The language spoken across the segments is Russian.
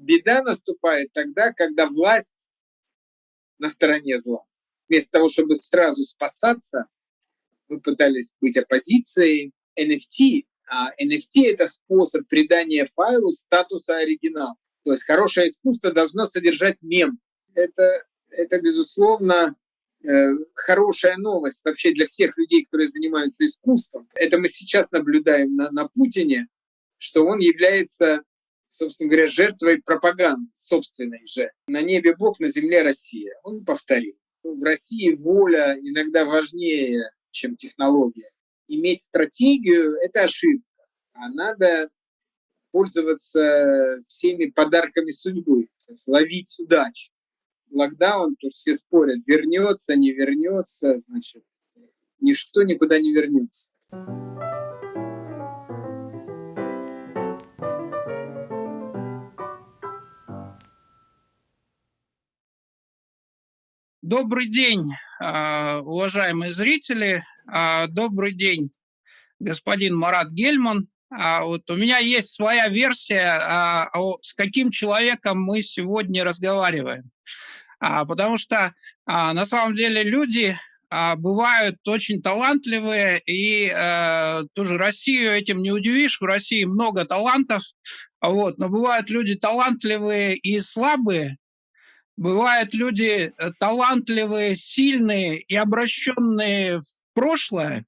Беда наступает тогда, когда власть на стороне зла. Вместо того, чтобы сразу спасаться, мы пытались быть оппозицией. NFT, а NFT — это способ придания файлу статуса оригинал. То есть хорошее искусство должно содержать мем. Это, это безусловно, э, хорошая новость вообще для всех людей, которые занимаются искусством. Это мы сейчас наблюдаем на, на Путине, что он является, собственно говоря, жертвой пропаганды собственной же. На небе Бог, на земле Россия. Он повторил. В России воля иногда важнее, чем технология. Иметь стратегию — это ошибка. А надо пользоваться всеми подарками судьбы, ловить удачу. Локдаун, то все спорят, вернется, не вернется, значит, ничто никуда не вернется. Добрый день, а, уважаемые зрители. А, добрый день, господин Марат Гельман. А, вот у меня есть своя версия, с каким человеком мы сегодня разговариваем. Потому что на самом деле люди бывают очень талантливые, и тоже Россию этим не удивишь, в России много талантов, вот, но бывают люди талантливые и слабые, бывают люди э, талантливые, сильные и обращенные в прошлое,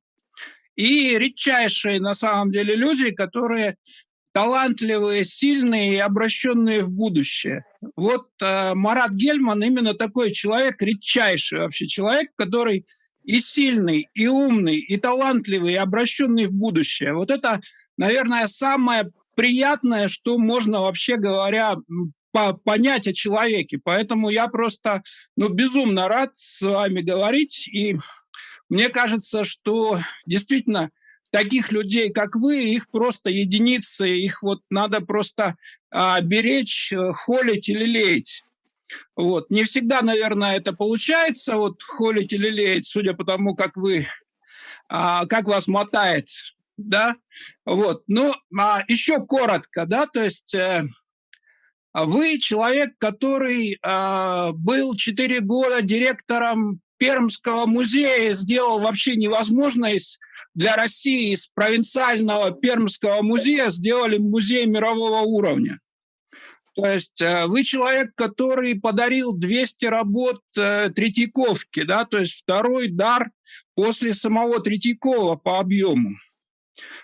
и редчайшие на самом деле люди, которые талантливые, сильные и обращенные в будущее. Вот э, Марат Гельман именно такой человек, редчайший вообще человек, который и сильный, и умный, и талантливый, и обращенный в будущее. Вот это, наверное, самое приятное, что можно вообще говоря по понять о человеке. Поэтому я просто ну, безумно рад с вами говорить и мне кажется, что действительно таких людей, как вы, их просто единицы, их вот надо просто а, беречь, э, холить или леять. Вот. Не всегда, наверное, это получается, вот холить или леять, судя по тому, как вы, а, как вас мотает, да, вот. Ну, а еще коротко, да, то есть э, вы человек, который э, был 4 года директором Пермского музея сделал вообще невозможное для России из провинциального Пермского музея сделали музей мирового уровня. То есть э, вы человек, который подарил 200 работ э, Третьяковки, да, то есть второй дар после самого Третьякова по объему.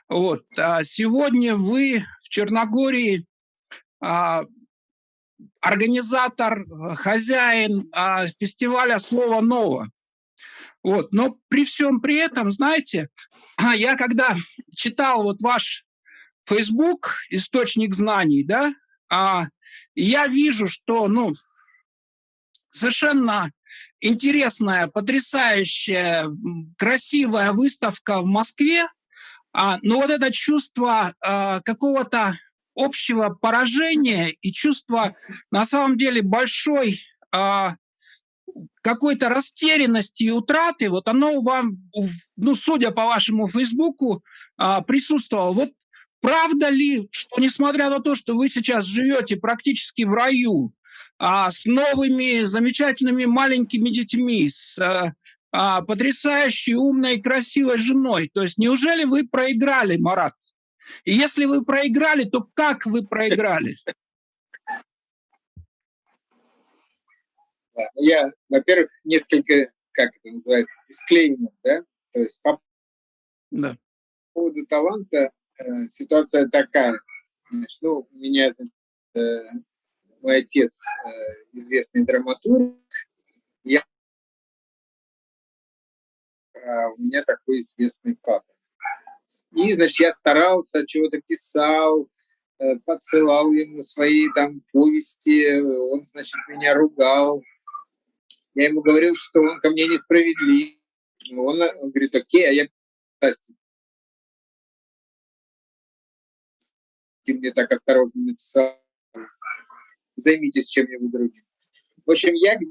Вот. А сегодня вы в Черногории а, организатор, э, хозяин а, фестиваля «Слово ново». Вот. Но при всем при этом, знаете, я когда читал вот ваш Facebook, источник знаний, да, а, я вижу, что, ну, совершенно интересная, потрясающая, красивая выставка в Москве, а, но вот это чувство какого-то общего поражения и чувство на самом деле большой а, какой-то растерянности и утраты, вот оно вам, ну, судя по вашему Фейсбуку, а, присутствовало. Вот правда ли, что несмотря на то, что вы сейчас живете практически в раю, а, с новыми замечательными маленькими детьми, с а, потрясающей, умной, красивой женой, то есть неужели вы проиграли, Марат? И если вы проиграли, то как вы проиграли? Я, во-первых, несколько, как это называется, дисклеймер, да, то есть по да. поводу таланта э, ситуация такая. Значит, ну, у меня э, мой отец э, известный драматург, я, а у меня такой известный папа. И, значит, я старался, чего-то писал, э, подсылал ему свои там повести, он, значит, меня ругал. Я ему говорил, что он ко мне несправедлив. Он, он говорит, окей, а я ты мне так осторожно написал, займитесь чем-нибудь другим. В общем, я к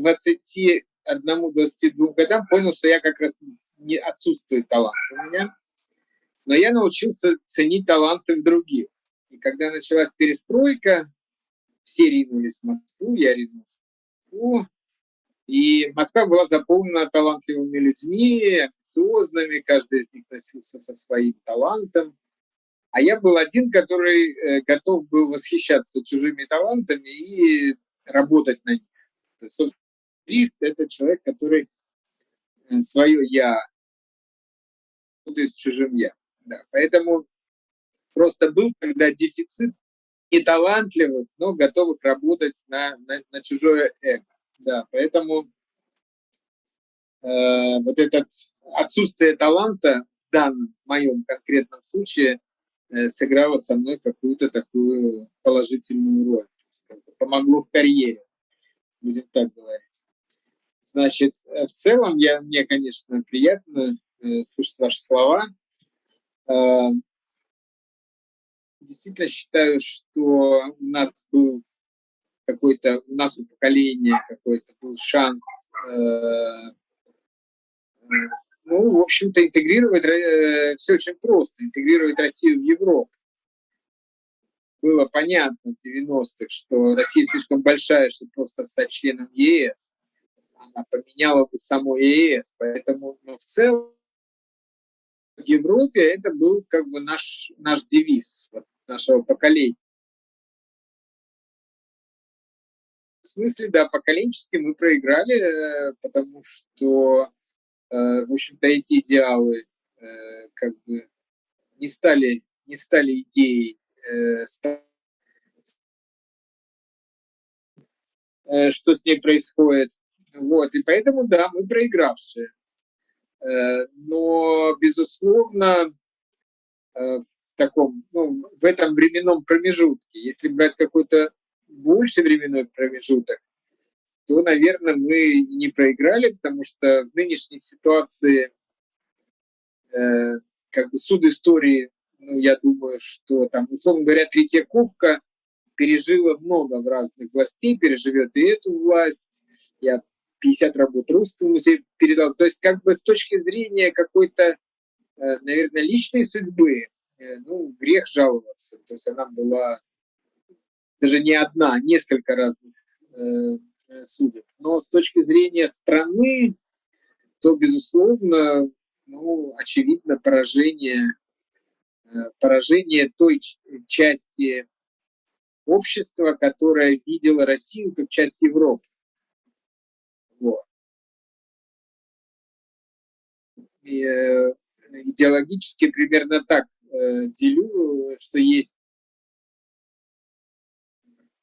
21-22 годам понял, что я как раз не отсутствует талант у меня, но я научился ценить таланты в других. И когда началась перестройка, все ринулись в Москву, я ринулся в Москву, и Москва была заполнена талантливыми людьми, амбициозными, каждый из них носился со своим талантом. А я был один, который э, готов был восхищаться чужими талантами и работать на них. То есть, это человек, который э, свое «я» с чужим «я». Да. Поэтому просто был когда дефицит неталантливых, но готовых работать на, на, на чужое эго. Да, поэтому э, вот это отсутствие таланта в данном моем конкретном случае э, сыграло со мной какую-то такую положительную роль. Помогло в карьере, будем так говорить. Значит, э, в целом я, мне, конечно, приятно слышать ваши слова. Э, действительно считаю, что у нас был какой-то, у нас у поколения какой-то был шанс, э, э, ну, в общем-то, интегрировать, э, все очень просто, интегрировать Россию в Европу. Было понятно в 90-х, что Россия слишком большая, чтобы просто стать членом ЕС. Она поменяла бы само ЕС. Поэтому ну, в целом в Европе это был как бы наш, наш девиз вот, нашего поколения. смысле, да, поколенчески мы проиграли, э, потому что, э, в общем-то, эти идеалы э, как бы не стали, не стали идеей, что с ней происходит. Вот, и поэтому, да, мы проигравшие. Но, безусловно, в таком, ну, в этом временном промежутке, если брать какой-то больше временной промежуток, то, наверное, мы не проиграли, потому что в нынешней ситуации э, как бы суд истории, ну, я думаю, что там, условно говоря, Третьяковка пережила много в разных властей, переживет и эту власть. Я 50 работ русского музея передал. То есть как бы с точки зрения какой-то, э, наверное, личной судьбы, э, ну, грех жаловаться. То есть она была даже не одна, несколько разных э, э, судеб. Но с точки зрения страны, то, безусловно, ну, очевидно поражение, поражение той части общества, которая видела Россию как часть Европы. Вот. И, э, идеологически примерно так э, делю, что есть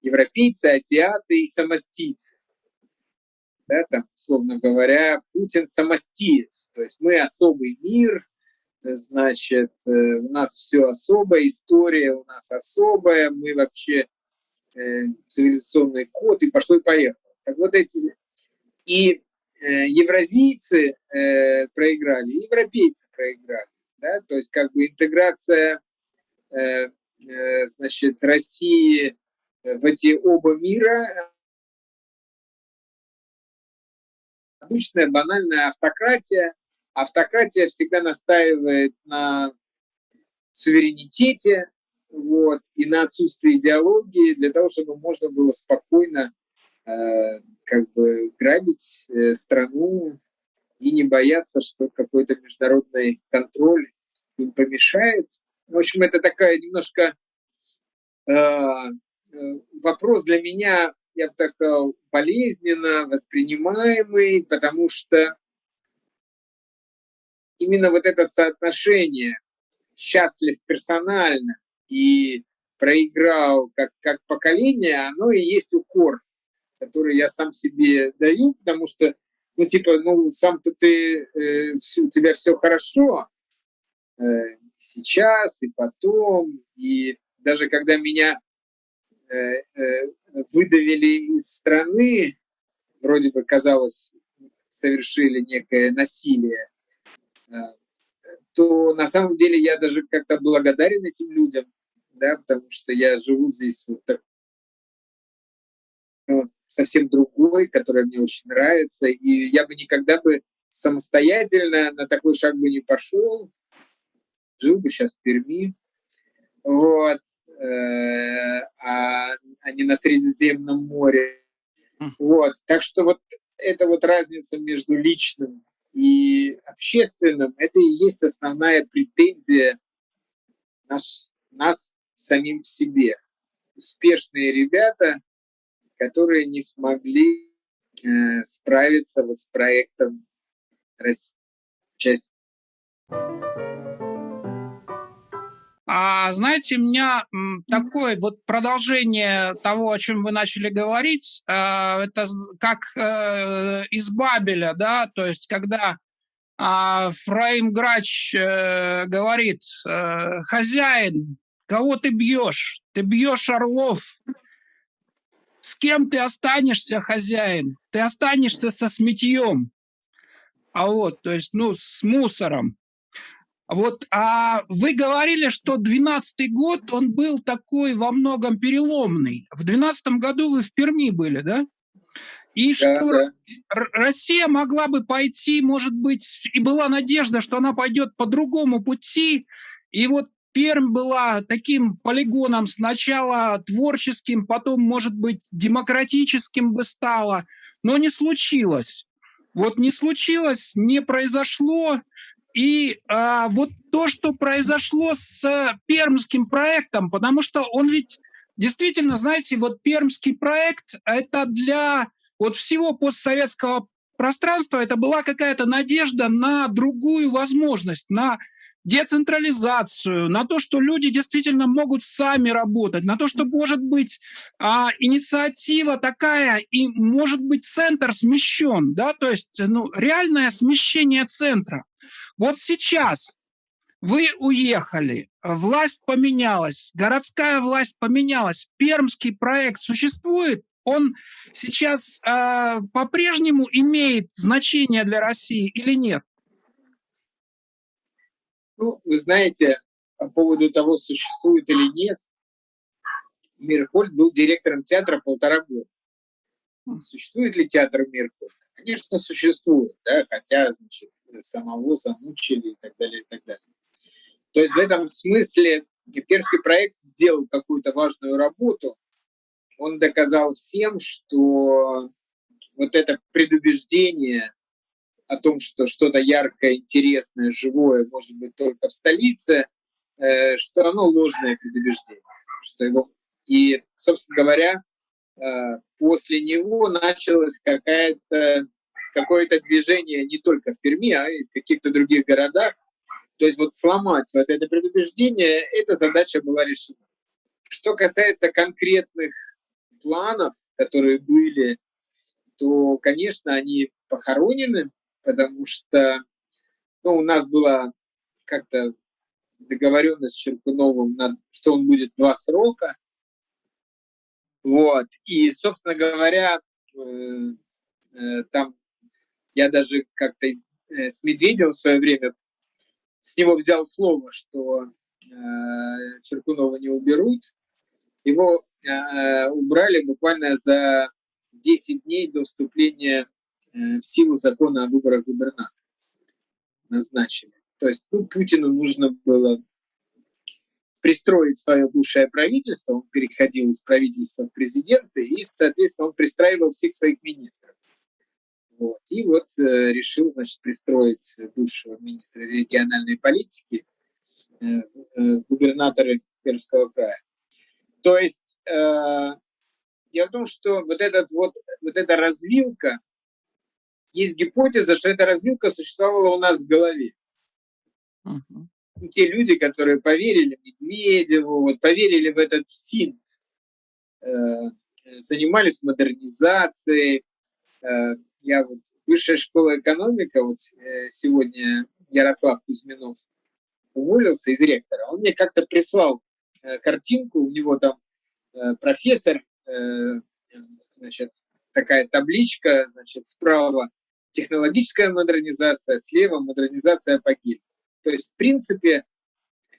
европейцы, азиаты и самостийцы. Да, там, условно говоря, Путин самостиец. То есть мы особый мир, значит, э, у нас все особая история у нас особая, мы вообще э, цивилизационный код, и пошло и поехало. Так вот эти... И э, евразийцы э, проиграли, и европейцы проиграли. Да? То есть как бы интеграция э, э, значит, России в эти оба мира обычная банальная автократия. Автократия всегда настаивает на суверенитете вот, и на отсутствии идеологии для того, чтобы можно было спокойно э, как бы грабить э, страну и не бояться, что какой-то международный контроль им помешает. В общем, это такая немножко э, Э, вопрос для меня, я бы так сказал, болезненно воспринимаемый, потому что именно вот это соотношение счастлив персонально и проиграл как, как поколение, оно и есть укор, который я сам себе даю, потому что, ну, типа, ну, сам-то ты, э, у тебя все хорошо, э, сейчас и потом, и даже когда меня Э, э, выдавили из страны, вроде бы казалось, совершили некое насилие, э, то на самом деле я даже как-то благодарен этим людям, да, потому что я живу здесь вот так, совсем другой, который мне очень нравится, и я бы никогда бы самостоятельно на такой шаг бы не пошел, жил бы сейчас в Перми, вот, э, а, а не на Средиземном море. Вот, так что вот эта вот разница между личным и общественным, это и есть основная претензия наш, нас самим себе. Успешные ребята, которые не смогли э, справиться вот с проектом России. А знаете, у меня такое вот продолжение того, о чем вы начали говорить, а, это как э, из Бабеля, да, то есть когда а, Фраим Грач э, говорит, э, хозяин, кого ты бьешь? Ты бьешь орлов. С кем ты останешься, хозяин? Ты останешься со сметьем. А вот, то есть, ну, с мусором. Вот, а вы говорили, что 12 год, он был такой во многом переломный. В 12 году вы в Перми были, да? И да, что да. Россия могла бы пойти, может быть, и была надежда, что она пойдет по другому пути. И вот Пермь была таким полигоном сначала творческим, потом, может быть, демократическим бы стала, но не случилось. Вот не случилось, не произошло, и а, вот то, что произошло с пермским проектом, потому что он ведь действительно, знаете, вот пермский проект – это для вот всего постсоветского пространства, это была какая-то надежда на другую возможность, на децентрализацию, на то, что люди действительно могут сами работать, на то, что может быть а, инициатива такая, и может быть центр смещен, да, то есть ну, реальное смещение центра. Вот сейчас вы уехали, власть поменялась, городская власть поменялась, пермский проект существует, он сейчас э, по-прежнему имеет значение для России или нет? Ну, вы знаете, по поводу того, существует или нет, Мирхольд был директором театра полтора года. Существует ли театр Мирхольд? Конечно, существует, да, хотя значит, самого замучили и так далее, и так далее. То есть в этом смысле Пермский проект сделал какую-то важную работу. Он доказал всем, что вот это предубеждение о том, что что-то яркое, интересное, живое может быть только в столице, э, что оно ложное предубеждение. Что его... И, собственно говоря, э, после него началось какое-то какое-то движение не только в Перми, а и в каких-то других городах. То есть вот сломать вот это предубеждение, эта задача была решена. Что касается конкретных планов, которые были, то, конечно, они похоронены, потому что ну, у нас была как-то договоренность с Черкуновым, что он будет два срока. Вот. И, собственно говоря, э, э, там я даже как-то э, с Медведевым в свое время с него взял слово, что Черкунова не уберут. Его убрали буквально за 10 дней до вступления в силу закона о выборах губернатора назначили. То есть ну, Путину нужно было пристроить свое бывшее правительство, он переходил из правительства в президенты, и, соответственно, он пристраивал всех своих министров. Вот. И вот э, решил, значит, пристроить бывшего министра региональной политики э, э, губернаторы Пермского края. То есть э, дело в том, что вот, этот вот, вот эта развилка есть гипотеза, что эта развилка существовала у нас в голове. Uh-huh. Те люди, которые поверили Медведеву, вот, поверили в этот финт, э, занимались модернизацией. Э, я вот высшая школа экономика, вот э, сегодня Ярослав Кузьминов уволился из ректора, он мне как-то прислал э, картинку, у него там э, профессор, э, значит, такая табличка, значит, справа технологическая модернизация, слева модернизация по Гельману. То есть, в принципе,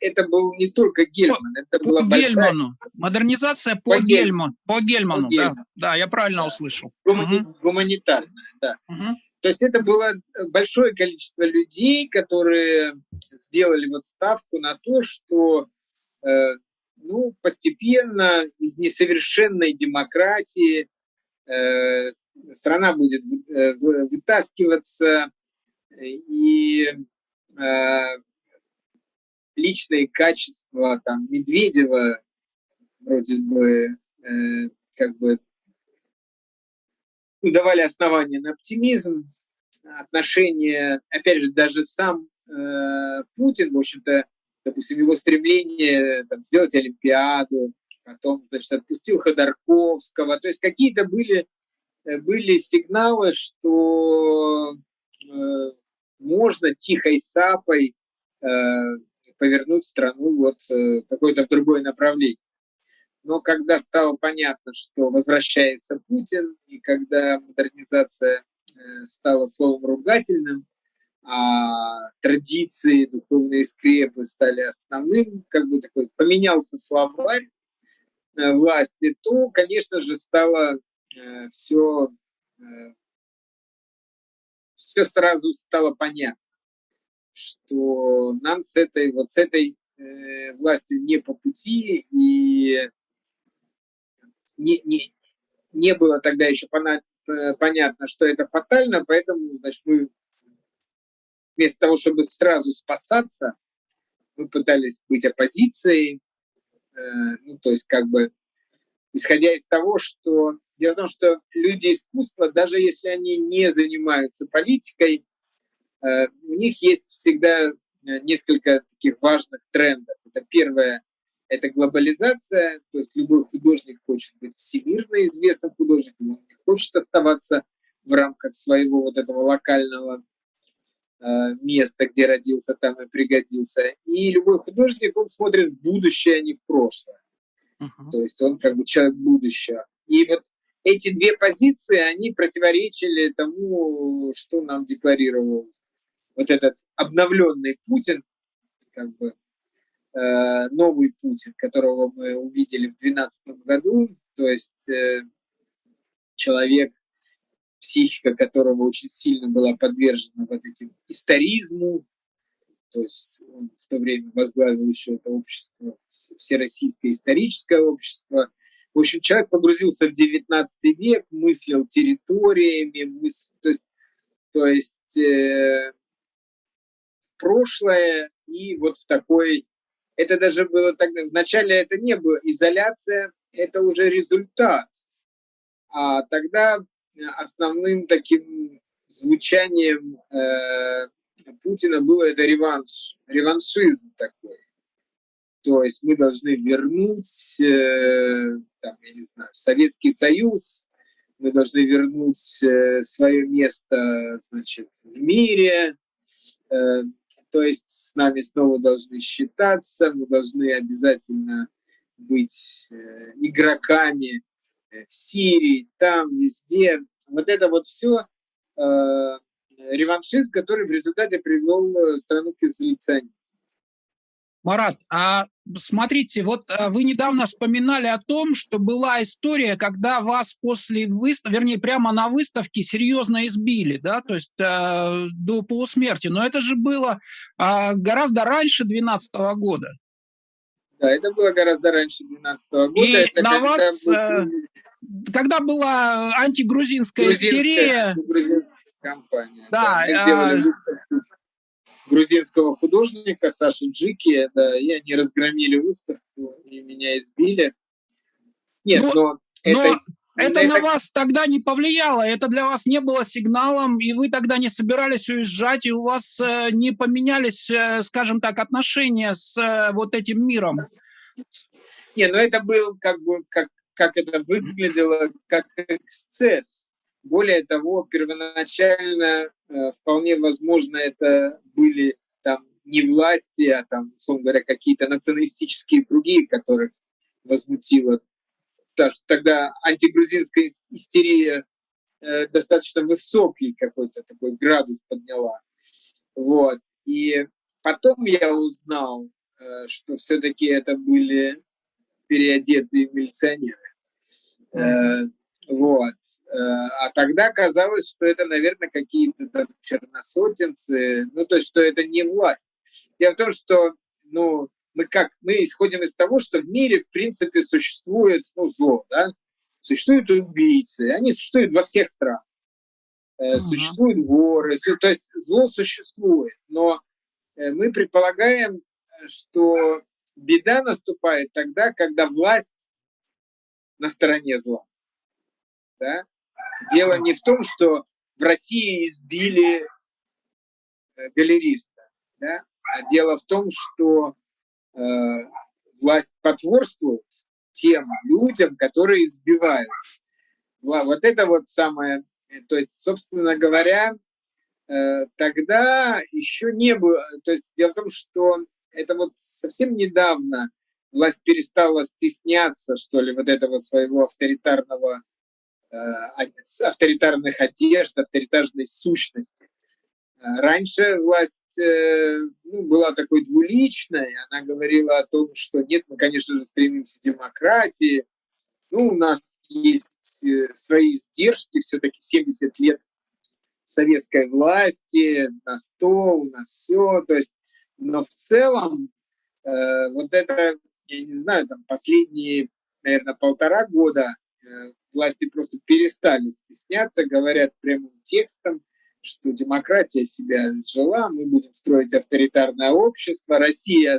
это был не только Гельман, по, это была по большая... Гельману. Модернизация по, по Гельману. По Гельману, по Гельману. Да, да, я правильно да. услышал. Гумани... Угу. Гуманитарная, да. Угу. То есть это было большое количество людей, которые сделали вот ставку на то, что э, ну, постепенно из несовершенной демократии страна будет э, вытаскиваться, и э, личные качества там Медведева вроде бы э, как бы давали основания на оптимизм, отношения, опять же, даже сам э, Путин, в общем-то, допустим, его стремление там, сделать Олимпиаду, потом, значит, отпустил Ходорковского, то есть какие-то были, э, были сигналы, что э, можно тихой сапой э, повернуть страну вот э, какое-то в другое направление. Но когда стало понятно, что возвращается Путин, и когда модернизация э, стала словом ругательным, а традиции, духовные скрепы стали основным, как бы такой поменялся словарь власти, то, конечно же, стало э, все, все сразу стало понятно, что нам с этой вот с этой властью не по пути, и не, не, не было тогда еще э, понятно, что это фатально, поэтому значит, мы вместо того, чтобы сразу спасаться, мы пытались быть оппозицией, э, ну, то есть как бы исходя из того, что дело в том, что люди искусства, даже если они не занимаются политикой, э, у них есть всегда несколько таких важных трендов. Это первое это глобализация, то есть любой художник хочет быть всемирно известным художником, он не хочет оставаться в рамках своего вот этого локального э, места, где родился, там и пригодился. И любой художник, он смотрит в будущее, а не в прошлое. Uh-huh. То есть он как бы человек будущего. И вот эти две позиции, они противоречили тому, что нам декларировал вот этот обновленный Путин, как бы Э, новый Путин, которого мы увидели в 2012 году, то есть э, человек, психика которого очень сильно была подвержена вот этим историзму, то есть он в то время возглавил еще это общество, Всероссийское историческое общество. В общем, человек погрузился в 19 век, мыслил территориями, мыслил, то есть, то есть э, в прошлое и вот в такой это даже было тогда, вначале это не было изоляция, это уже результат. А тогда основным таким звучанием э, Путина было это реванш, реваншизм такой. То есть мы должны вернуть, э, там, я не знаю, Советский Союз, мы должны вернуть э, свое место, значит, в мире, э, то есть с нами снова должны считаться, мы должны обязательно быть э, игроками э, в Сирии, там, везде. Вот это вот все э, реваншизм, который в результате привел э, страну к изоляционизму. Марат, а смотрите, вот э, вы недавно вспоминали о том, что была история, когда вас после выставки, вернее, прямо на выставке серьезно избили, да, то есть э, до полусмерти. Но это же было э, гораздо раньше 2012 года. Да, это было гораздо раньше 2012 года. И это на вас, э, когда была антигрузинская грузинская, истерия... Грузинская компания. Да, да э, грузинского художника Саши Джики, да, и они разгромили выставку, и меня избили. Нет, но, но, это, но это, это на вас тогда не повлияло, это для вас не было сигналом, и вы тогда не собирались уезжать, и у вас э, не поменялись, э, скажем так, отношения с э, вот этим миром. Не, ну это был как бы, как, как это выглядело, как эксцесс. Более того, первоначально э, вполне возможно это были там не власти, а там, условно говоря, какие-то националистические круги, которых возмутило. Тогда антигрузинская истерия э, достаточно высокий какой-то такой градус подняла. Вот. И потом я узнал, э, что все-таки это были переодетые милиционеры. Mm-hmm. Вот. Э, а тогда казалось, что это, наверное, какие-то там черносотенцы, ну, то есть, что это не власть. Дело в том, что, ну, мы как? Мы исходим из того, что в мире, в принципе, существует ну, зло, да? Существуют убийцы, они существуют во всех странах. Uh-huh. Существуют воры, то есть зло существует. Но э, мы предполагаем, что беда наступает тогда, когда власть на стороне зла. Да? Дело не в том, что в России избили э, галериста, да? а дело в том, что э, власть потворствует тем людям, которые избивают. Вот это вот самое, то есть, собственно говоря, э, тогда еще не было, то есть дело в том, что это вот совсем недавно власть перестала стесняться, что ли, вот этого своего авторитарного, э, авторитарных одежд, авторитарной сущности. Э, раньше власть э, ну, была такой двуличной, она говорила о том, что нет, мы, конечно же, стремимся к демократии, ну, у нас есть свои издержки, все-таки 70 лет советской власти, на 100, у нас все, то есть, но в целом э, вот это я не знаю, там последние, наверное, полтора года э, власти просто перестали стесняться, говорят прямым текстом, что демократия себя сжила, мы будем строить авторитарное общество, Россия,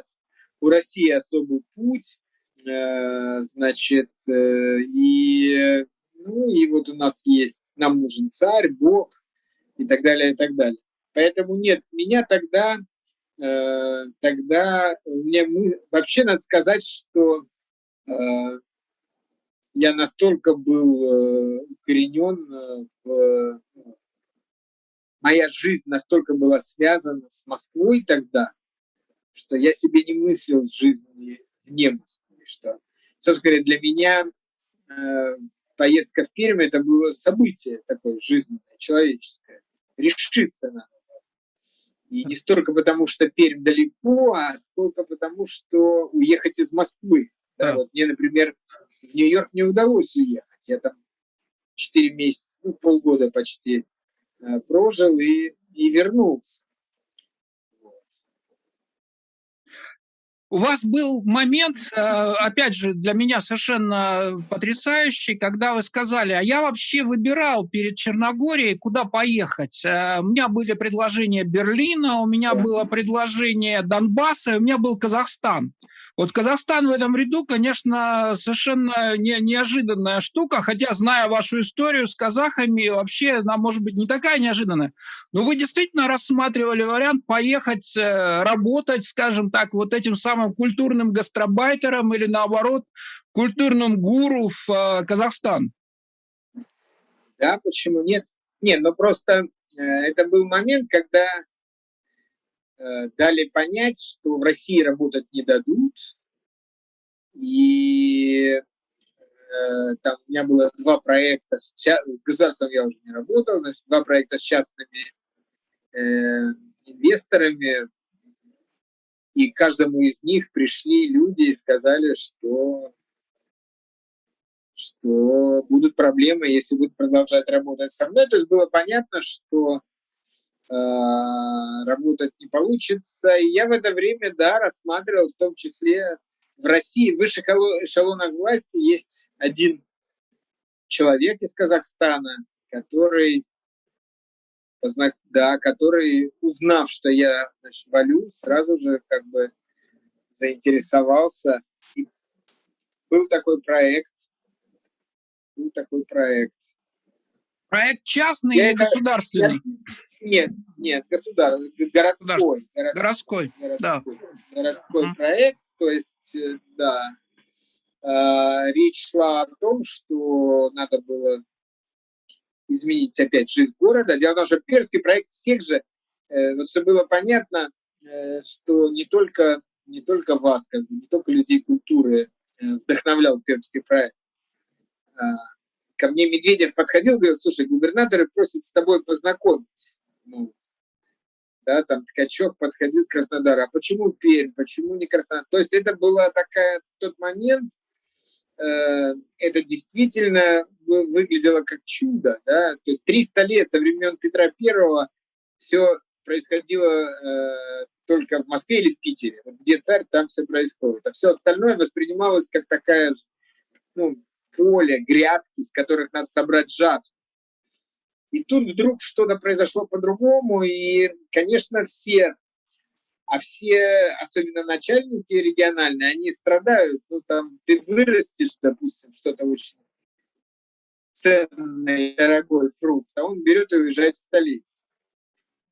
у России особый путь, э, значит, э, и, ну, и вот у нас есть, нам нужен царь, Бог и так далее, и так далее. Поэтому нет, меня тогда тогда мне вообще надо сказать, что э, я настолько был э, укоренен в моя жизнь настолько была связана с Москвой тогда, что я себе не мыслил жизни вне Москвы. Что, собственно говоря, для меня э, поездка в Пермь это было событие такое жизненное, человеческое. Решиться надо. И не столько потому, что Пермь далеко, а сколько потому, что уехать из Москвы. Да, вот мне, например, в Нью-Йорк не удалось уехать. Я там 4 месяца, ну, полгода почти э, прожил и, и вернулся. У вас был момент, э, опять же, для меня совершенно потрясающий, когда вы сказали, а я вообще выбирал перед Черногорией, куда поехать. Э, у меня были предложения Берлина, у меня было предложение Донбасса, у меня был Казахстан. Вот Казахстан в этом ряду, конечно, совершенно не, неожиданная штука, хотя, зная вашу историю с казахами, вообще она может быть не такая неожиданная. Но вы действительно рассматривали вариант поехать э, работать, скажем так, вот этим самым культурным гастробайтером или, наоборот, культурным гуру в э, Казахстан? Да, почему нет? Нет, ну просто э, это был момент, когда дали понять, что в России работать не дадут. И э, там у меня было два проекта, с, с государством я уже не работал, значит, два проекта с частными э, инвесторами, и каждому из них пришли люди и сказали, что, что будут проблемы, если будут продолжать работать со мной. То есть было понятно, что Э, работать не получится. И я в это время, да, рассматривал в том числе в России, в высших эшелонах власти есть один человек из Казахстана, который, да, который, узнав, что я значит, валю, сразу же как бы заинтересовался. И был такой проект, был такой проект. Проект частный я или это, государственный? Я, нет, нет, государственный, городской. Городской, городской, да. Городской mm. проект, то есть, э, да, э, речь шла о том, что надо было изменить опять жизнь города. Дело в том, что перский проект всех же, э, вот чтобы было понятно, э, что не только, не только вас, как бы, не только людей культуры э, вдохновлял пермский проект, а, ко мне Медведев подходил, говорил, слушай, губернаторы просят с тобой познакомиться ну, да, там Ткачев подходил к Краснодару, а почему Пермь, почему не Краснодар? То есть это была такая, в тот момент, э, это действительно выглядело как чудо, да, то есть 300 лет со времен Петра Первого все происходило э, только в Москве или в Питере. Вот где царь, там все происходит. А все остальное воспринималось как такая ну, поле, грядки, с которых надо собрать жатву. И тут вдруг что-то произошло по-другому, и, конечно, все, а все, особенно начальники региональные, они страдают. Ну, там, ты вырастешь, допустим, что-то очень ценный, дорогой фрукт, а он берет и уезжает в столицу.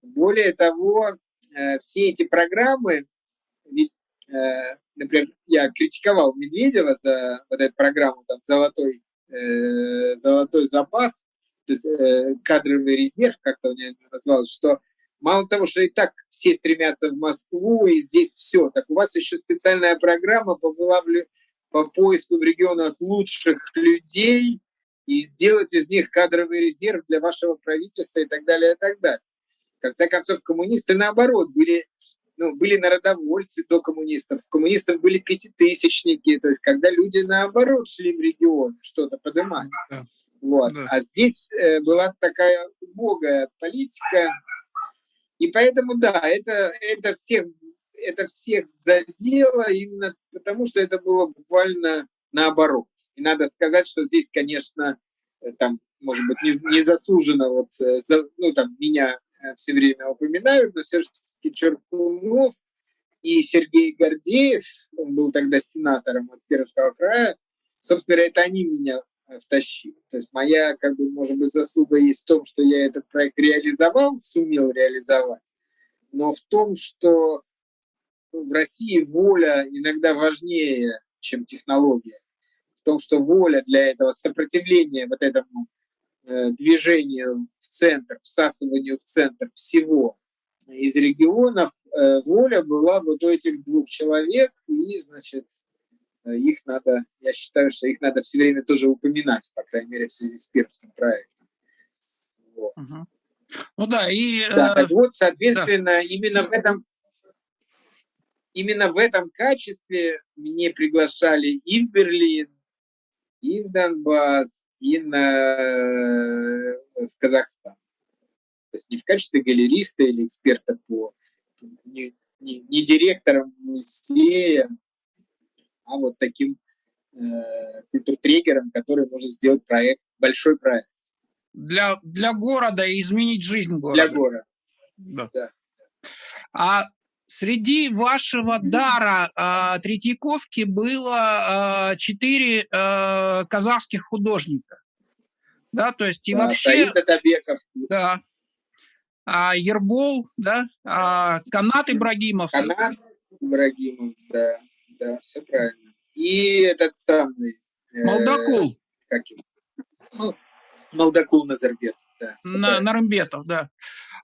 Более того, э, все эти программы, ведь, э, например, я критиковал Медведева за вот эту программу там, «Золотой, э, золотой запас», кадровый резерв, как-то у меня называлось, что мало того, что и так все стремятся в Москву, и здесь все, так у вас еще специальная программа по, вылавлю, по поиску в регионах лучших людей, и сделать из них кадровый резерв для вашего правительства и так далее, и так далее. В конце концов, коммунисты, наоборот, были, ну, были народовольцы до коммунистов. Коммунистов были пятитысячники, то есть когда люди, наоборот, шли в регион что-то поднимать. Да. Вот. Да. А здесь э, была такая убогая политика, и поэтому, да, это, это, всех, это всех задело именно потому, что это было буквально наоборот. И надо сказать, что здесь, конечно, э, там, может быть, незаслуженно вот, э, ну, там, меня все время упоминают, но все-таки Черкунов и Сергей Гордеев, он был тогда сенатором от Пермского края, собственно говоря, это они меня втащили. То есть моя, как бы, может быть, заслуга есть в том, что я этот проект реализовал, сумел реализовать, но в том, что в России воля иногда важнее, чем технология в том, что воля для этого, сопротивление вот этому э, движению в центр, всасыванию в центр всего из регионов, э, воля была вот у этих двух человек, и, значит, э, их надо, я считаю, что их надо все время тоже упоминать, по крайней мере, в связи с пермским проектом. Вот. Угу. Ну да, и... Да, так вот, соответственно, да. именно в этом именно в этом качестве мне приглашали и в Берлин, и в Донбасс, и на, в Казахстан. То есть не в качестве галериста или эксперта по не, не, не директором музея, а вот таким э, культуртрегером, который может сделать проект, большой проект. Для, для города и изменить жизнь города. Для города. Да. да. А Среди вашего дара э, Третьяковки было э, четыре э, казахских художника. Да, то есть и да, вообще... Да. А, Ербол, да, а, Канат Ибрагимов. Канат Ибрагимов, да, да, все правильно. И этот самый... Э, Молдакул. Как его? Ну, Молдакул Назарбетов, да. На, Нарымбетов, да.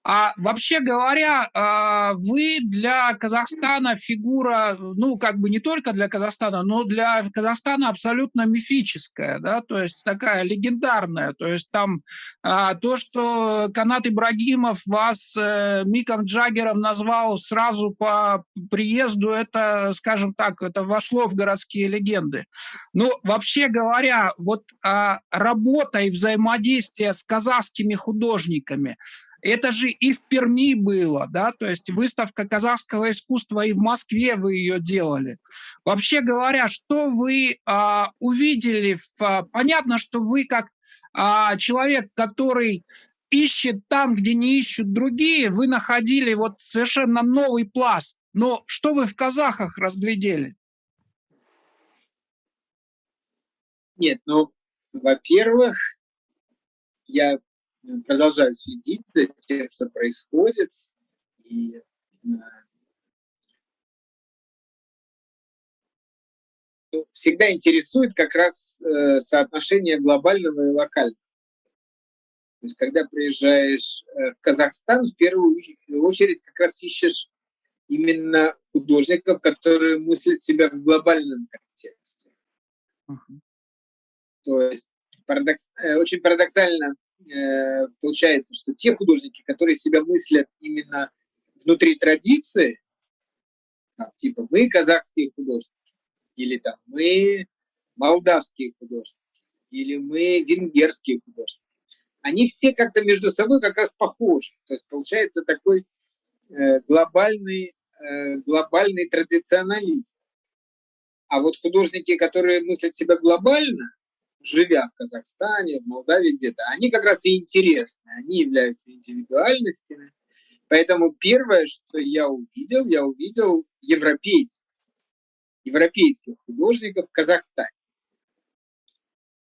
А вообще говоря, а, вы для Казахстана фигура, ну, как бы не только для Казахстана, но для Казахстана абсолютно мифическая, да, то есть такая легендарная. То есть там а, то, что Канат Ибрагимов вас э, Миком Джаггером назвал сразу по приезду, это, скажем так, это вошло в городские легенды. Ну, вообще говоря, вот а, работа и взаимодействие с казахскими художниками – это же и в Перми было, да, то есть выставка казахского искусства и в Москве вы ее делали. Вообще говоря, что вы а, увидели? В, а, понятно, что вы как а, человек, который ищет там, где не ищут другие, вы находили вот совершенно новый пласт. Но что вы в казахах разглядели? Нет, ну, во-первых, я продолжаю следить за тем, что происходит. И э, всегда интересует как раз э, соотношение глобального и локального. То есть, когда приезжаешь э, в Казахстан, в первую очередь как раз ищешь именно художников, которые мыслят себя в глобальном контексте. Uh -huh. То есть парадокс, очень парадоксально Э, получается, что те художники, которые себя мыслят именно внутри традиции, там, типа мы казахские художники, или там мы молдавские художники, или мы венгерские художники, они все как-то между собой как раз похожи. То есть получается такой э, глобальный, э, глобальный традиционализм. А вот художники, которые мыслят себя глобально, живя в Казахстане, в Молдавии где-то, они как раз и интересны, они являются индивидуальностями. Поэтому первое, что я увидел, я увидел европейцев, европейских художников в Казахстане.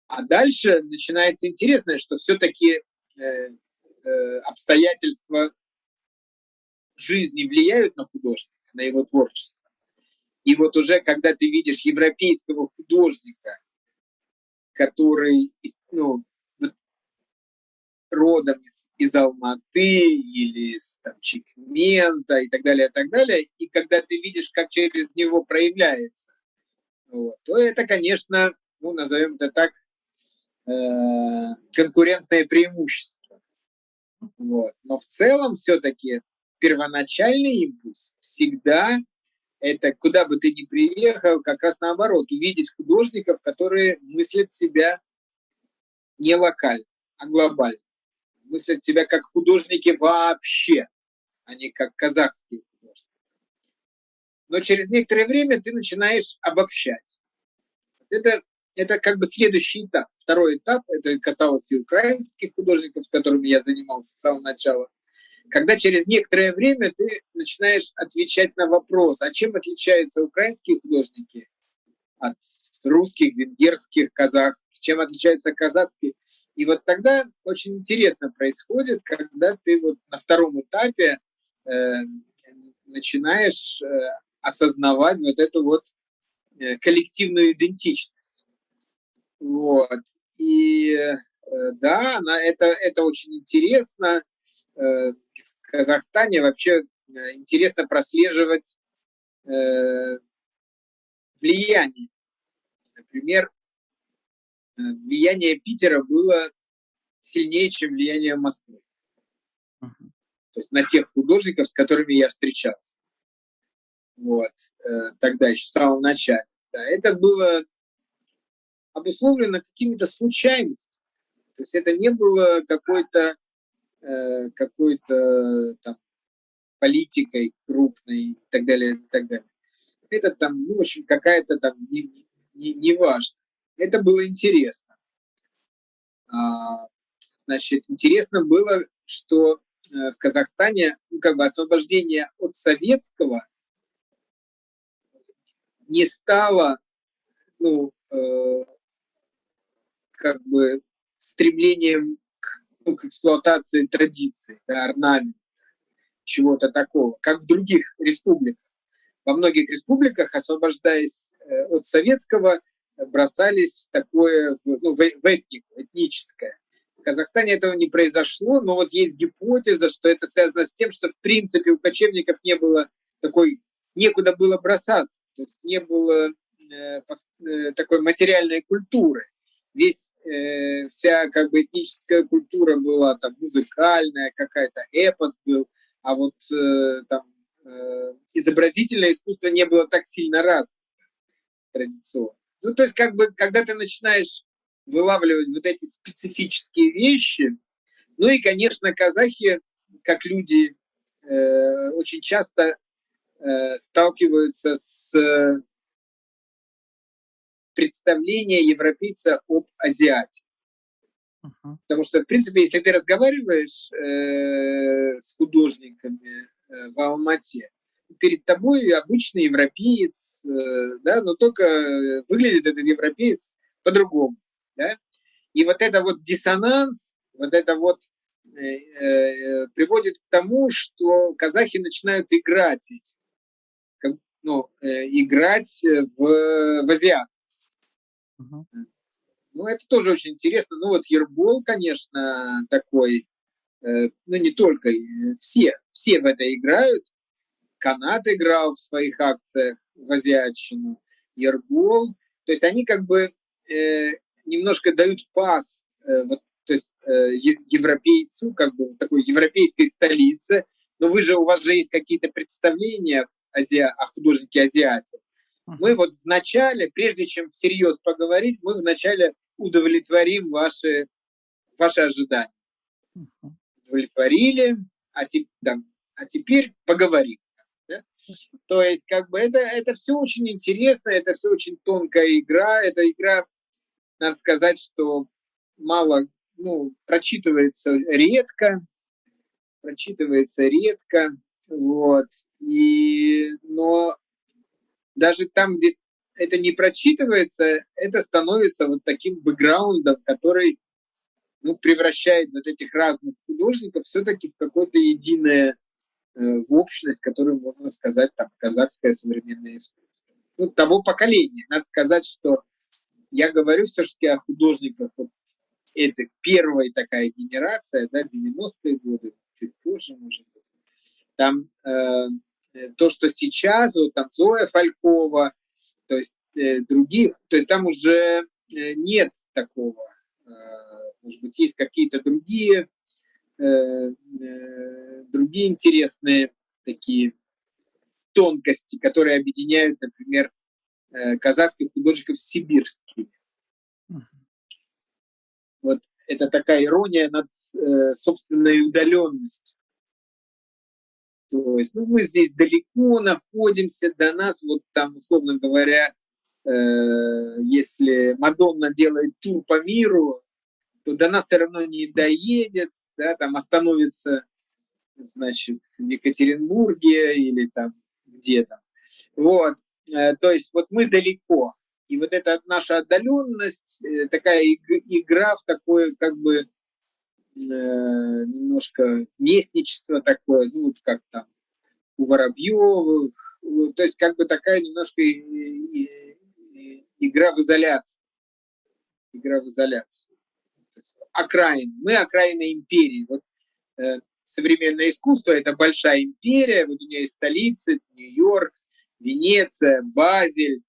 А дальше начинается интересное, что все-таки э, э, обстоятельства жизни влияют на художника, на его творчество. И вот уже когда ты видишь европейского художника, который ну, вот, родом из, из Алматы или из там, Чикмента и так далее, и так далее, и когда ты видишь, как через него проявляется, вот, то это, конечно, ну, назовем это так, э, конкурентное преимущество. Вот. Но в целом все-таки первоначальный импульс всегда это куда бы ты ни приехал, как раз наоборот, увидеть художников, которые мыслят себя не локально, а глобально. Мыслят себя как художники вообще, а не как казахские художники. Но через некоторое время ты начинаешь обобщать. Это, это как бы следующий этап. Второй этап, это касалось и украинских художников, с которыми я занимался с самого начала – когда через некоторое время ты начинаешь отвечать на вопрос, а чем отличаются украинские художники от русских, венгерских, казахских, чем отличаются казахские. И вот тогда очень интересно происходит, когда ты вот на втором этапе э, начинаешь э, осознавать вот эту вот э, коллективную идентичность. Вот. И э, да, она, это, это очень интересно. Э, Казахстане вообще э, интересно прослеживать э, влияние. Например, э, влияние Питера было сильнее, чем влияние Москвы. Uh -huh. То есть на тех художников, с которыми я встречался. Вот. Тогда еще, в самом начале. Да, это было обусловлено какими-то случайностями. То есть это не было какой-то Э, какой-то там политикой крупной и так далее, и так далее. Это там, ну, в общем, какая-то там, не, не, не важно. Это было интересно. А, значит, интересно было, что э, в Казахстане, ну, как бы освобождение от советского не стало, ну, э, как бы стремлением к эксплуатации традиций, да, орнамента, чего-то такого, как в других республиках. Во многих республиках, освобождаясь э, от советского, бросались в такое, ну, в этнику, этническое. В Казахстане этого не произошло, но вот есть гипотеза, что это связано с тем, что в принципе у кочевников не было такой, некуда было бросаться, то есть не было э, э, такой материальной культуры весь, э, вся как бы этническая культура была там музыкальная, какая-то эпос был, а вот э, там э, изобразительное искусство не было так сильно развито традиционно. Ну, то есть, как бы, когда ты начинаешь вылавливать вот эти специфические вещи, ну и, конечно, казахи, как люди, э, очень часто э, сталкиваются с представление европейца об азиате. Uh-huh. Потому что, в принципе, если ты разговариваешь э, с художниками э, в Алмате, перед тобой обычный европеец, э, да, но только выглядит этот европеец по-другому. Да? И вот это вот диссонанс, вот это вот э, э, приводит к тому, что казахи начинают играть как, ну, э, играть в, в азиат. Ну, это тоже очень интересно. Ну, вот Ербол, конечно, такой, э, ну, не только, э, все, все в это играют. Канат играл в своих акциях в азиатчину, Ербол. То есть они как бы э, немножко дают пас, э, вот, то есть э, европейцу, как бы такой европейской столице. Но вы же, у вас же есть какие-то представления азиа, о художнике азиате. Мы вот вначале, прежде чем всерьез поговорить, мы вначале удовлетворим ваши, ваши ожидания. Удовлетворили, а, те, там, а теперь поговорим. Да? То есть, как бы это, это все очень интересно, это все очень тонкая игра. Это игра, надо сказать, что мало, ну, прочитывается редко, прочитывается редко, вот. И, но даже там, где это не прочитывается, это становится вот таким бэкграундом, который ну, превращает вот этих разных художников все-таки в какое-то единое э, в общность, которую можно сказать там казахское современное искусство. Ну, того поколения. Надо сказать, что я говорю все-таки о художниках вот это первая такая генерация, да, 90-е годы, чуть позже, может быть. Там э, то, что сейчас, вот там Зоя Фалькова, то есть э, других, то есть там уже э, нет такого, э, может быть, есть какие-то другие, э, э, другие интересные такие тонкости, которые объединяют, например, э, казахских художников с сибирскими. Вот это такая ирония над э, собственной удаленностью. То есть, ну, мы здесь далеко находимся, до нас, вот там, условно говоря, э, если Мадонна делает тур по миру, то до нас все равно не доедет, да, там остановится, значит, в Екатеринбурге или там где-то. Вот, э, то есть вот мы далеко, и вот эта наша отдаленность, э, такая игра в такое как бы немножко местничество такое, ну вот как там у Воробьевых, то есть как бы такая немножко игра в изоляцию. Игра в изоляцию. Окраин. Мы окраина империи. Вот э, современное искусство – это большая империя, вот у нее есть столицы, Нью-Йорк, Венеция, Базель,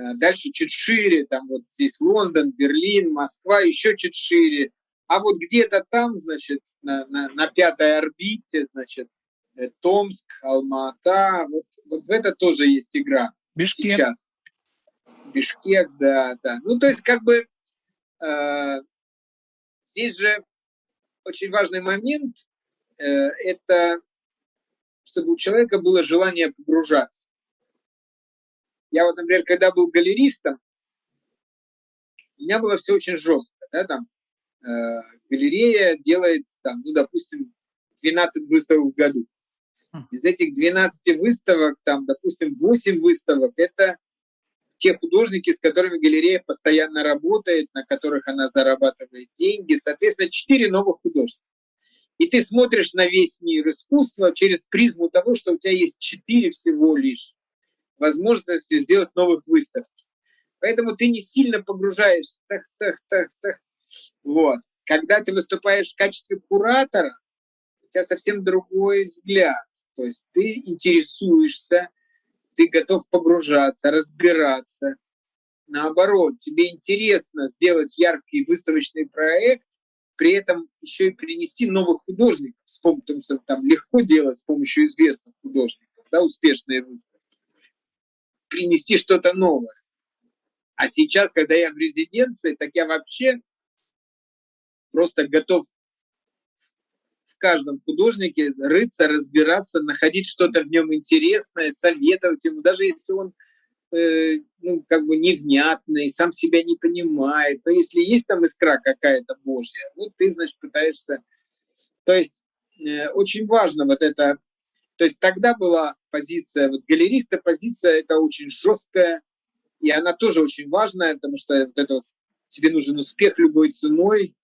Э, дальше чуть шире, там вот здесь Лондон, Берлин, Москва, еще чуть шире. А вот где-то там, значит, на, на, на пятой орбите, значит, э, Томск, Алма-Ата, вот, вот в это тоже есть игра Бишкек. сейчас. Бишкек, да, да. Ну, то есть, как бы, э, здесь же очень важный момент, э, это чтобы у человека было желание погружаться. Я вот, например, когда был галеристом, у меня было все очень жестко. Да, там, галерея делает, там, ну, допустим, 12 выставок в году. Хм. Из этих 12 выставок, там, допустим, 8 выставок – это те художники, с которыми галерея постоянно работает, на которых она зарабатывает деньги. Соответственно, 4 новых художника. И ты смотришь на весь мир искусства через призму того, что у тебя есть 4 всего лишь возможности сделать новых выставок. Поэтому ты не сильно погружаешься. Так, так, так, так. Вот. Когда ты выступаешь в качестве куратора, у тебя совсем другой взгляд. То есть ты интересуешься, ты готов погружаться, разбираться. Наоборот, тебе интересно сделать яркий выставочный проект, при этом еще и принести новых художников, потому что там легко делать с помощью известных художников, да, успешные выставки принести что-то новое. А сейчас, когда я в резиденции, так я вообще просто готов в каждом художнике рыться, разбираться, находить что-то в нем интересное, советовать ему, даже если он э, ну, как бы невнятный, сам себя не понимает. Но если есть там искра какая-то Божья, ну, ты, значит, пытаешься... То есть э, очень важно вот это то есть тогда была позиция, вот галериста позиция, это очень жесткая, и она тоже очень важная, потому что вот это вот, тебе нужен успех любой ценой.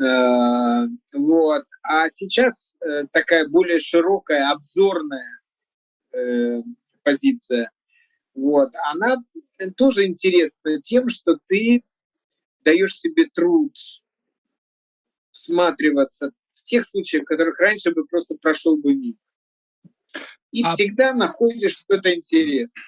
Э, вот. А сейчас э, такая более широкая, обзорная э, позиция. Вот. Она тоже интересна тем, что ты даешь себе труд всматриваться в тех случаях, в которых раньше бы просто прошел бы мимо и а... всегда находишь что-то интересное.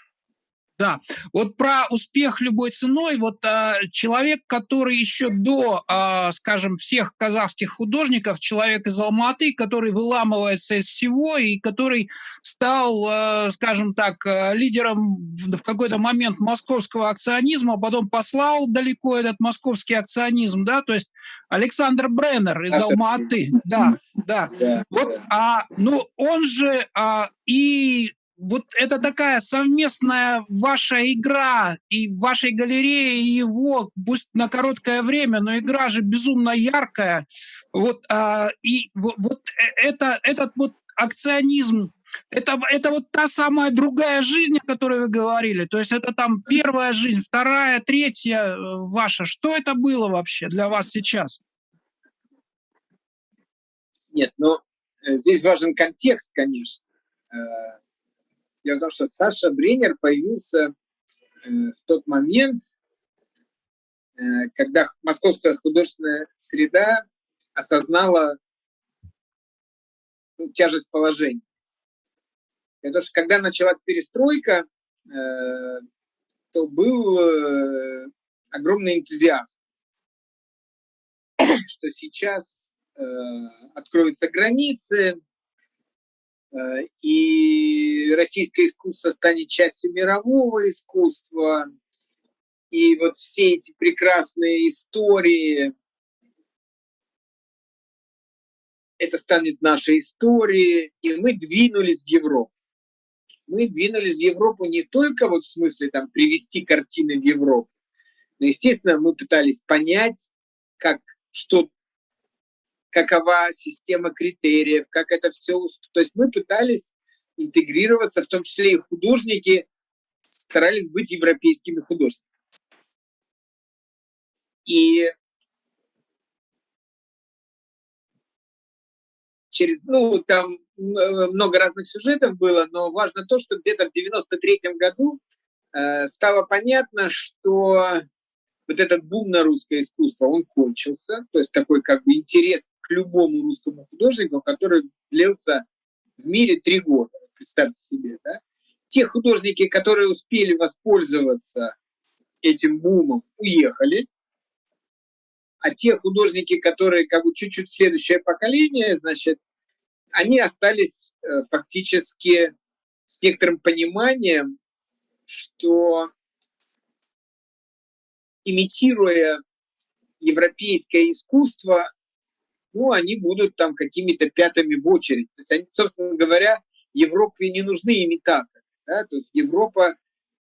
Да, вот про успех любой ценой, вот а, человек, который еще до, а, скажем, всех казахских художников, человек из Алматы, который выламывается из всего и который стал, а, скажем так, а, лидером в, какой-то момент московского акционизма, а потом послал далеко этот московский акционизм, да, то есть Александр Бреннер из Алматы, да, да. Вот, а, ну, он же а, и вот это такая совместная ваша игра и вашей галерее, и его, пусть на короткое время, но игра же безумно яркая. Вот, а, и вот, вот э, это, этот вот акционизм, это, это вот та самая другая жизнь, о которой вы говорили. То есть это там первая жизнь, вторая, третья э, ваша. Что это было вообще для вас сейчас? Нет, ну э, здесь важен контекст, конечно Дело в том, что Саша Бренер появился э, в тот момент, э, когда московская художественная среда осознала ну, тяжесть положения. Потому что когда началась перестройка, э, то был огромный энтузиазм, что сейчас откроются границы, Э, и российское искусство станет частью мирового искусства, и вот все эти прекрасные истории, это станет нашей историей, и мы двинулись в Европу. Мы двинулись в Европу не только вот в смысле там привести картины в Европу, но, естественно, мы пытались понять, как, что какова система критериев, как это все... То есть мы пытались интегрироваться, в том числе и художники старались быть европейскими художниками. И через, ну, там много разных сюжетов было, но важно то, что где-то в 93 году э, стало понятно, что вот этот бум на русское искусство, он кончился, то есть такой как бы интерес к любому русскому художнику, который длился в мире три года, представьте себе, да? Те художники, которые успели воспользоваться этим бумом, уехали, а те художники, которые как бы чуть-чуть следующее поколение, значит, они остались э, фактически с некоторым пониманием, что имитируя европейское искусство, ну, они будут там какими-то пятыми в очередь. То есть, они, собственно говоря, Европе не нужны имитаторы. Да? То есть Европа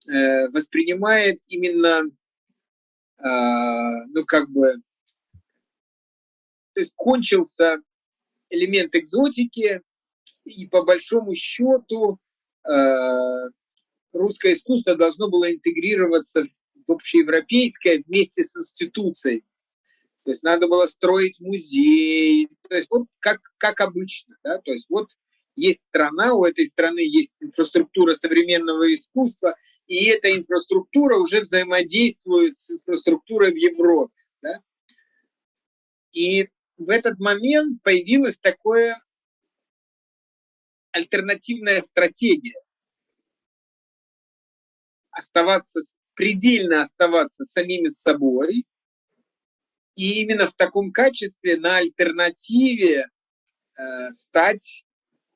э, воспринимает именно, э, ну, как бы, то есть кончился элемент экзотики, и по большому счету э, русское искусство должно было интегрироваться в общеевропейское вместе с институцией. То есть надо было строить музей, то есть вот как, как обычно. Да? То есть вот есть страна, у этой страны есть инфраструктура современного искусства, и эта инфраструктура уже взаимодействует с инфраструктурой в Европе. Да? И в этот момент появилась такая альтернативная стратегия. Оставаться, предельно оставаться самими собой – и именно в таком качестве на альтернативе э, стать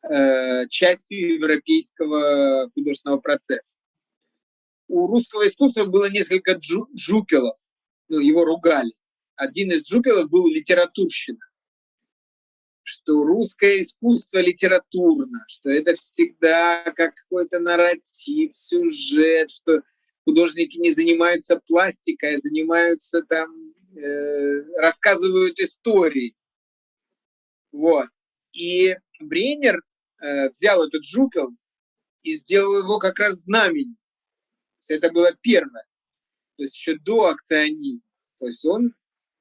э, частью европейского художественного процесса. У русского искусства было несколько джу джупелов, ну, его ругали. Один из джупелов был литературщина, что русское искусство литературно, что это всегда как какой-то нарратив, сюжет, что художники не занимаются пластикой, а занимаются там рассказывают истории. Вот. И Бренер э, взял этот жупел и сделал его как раз знаменем. это было первое. То есть еще до акционизма. То есть он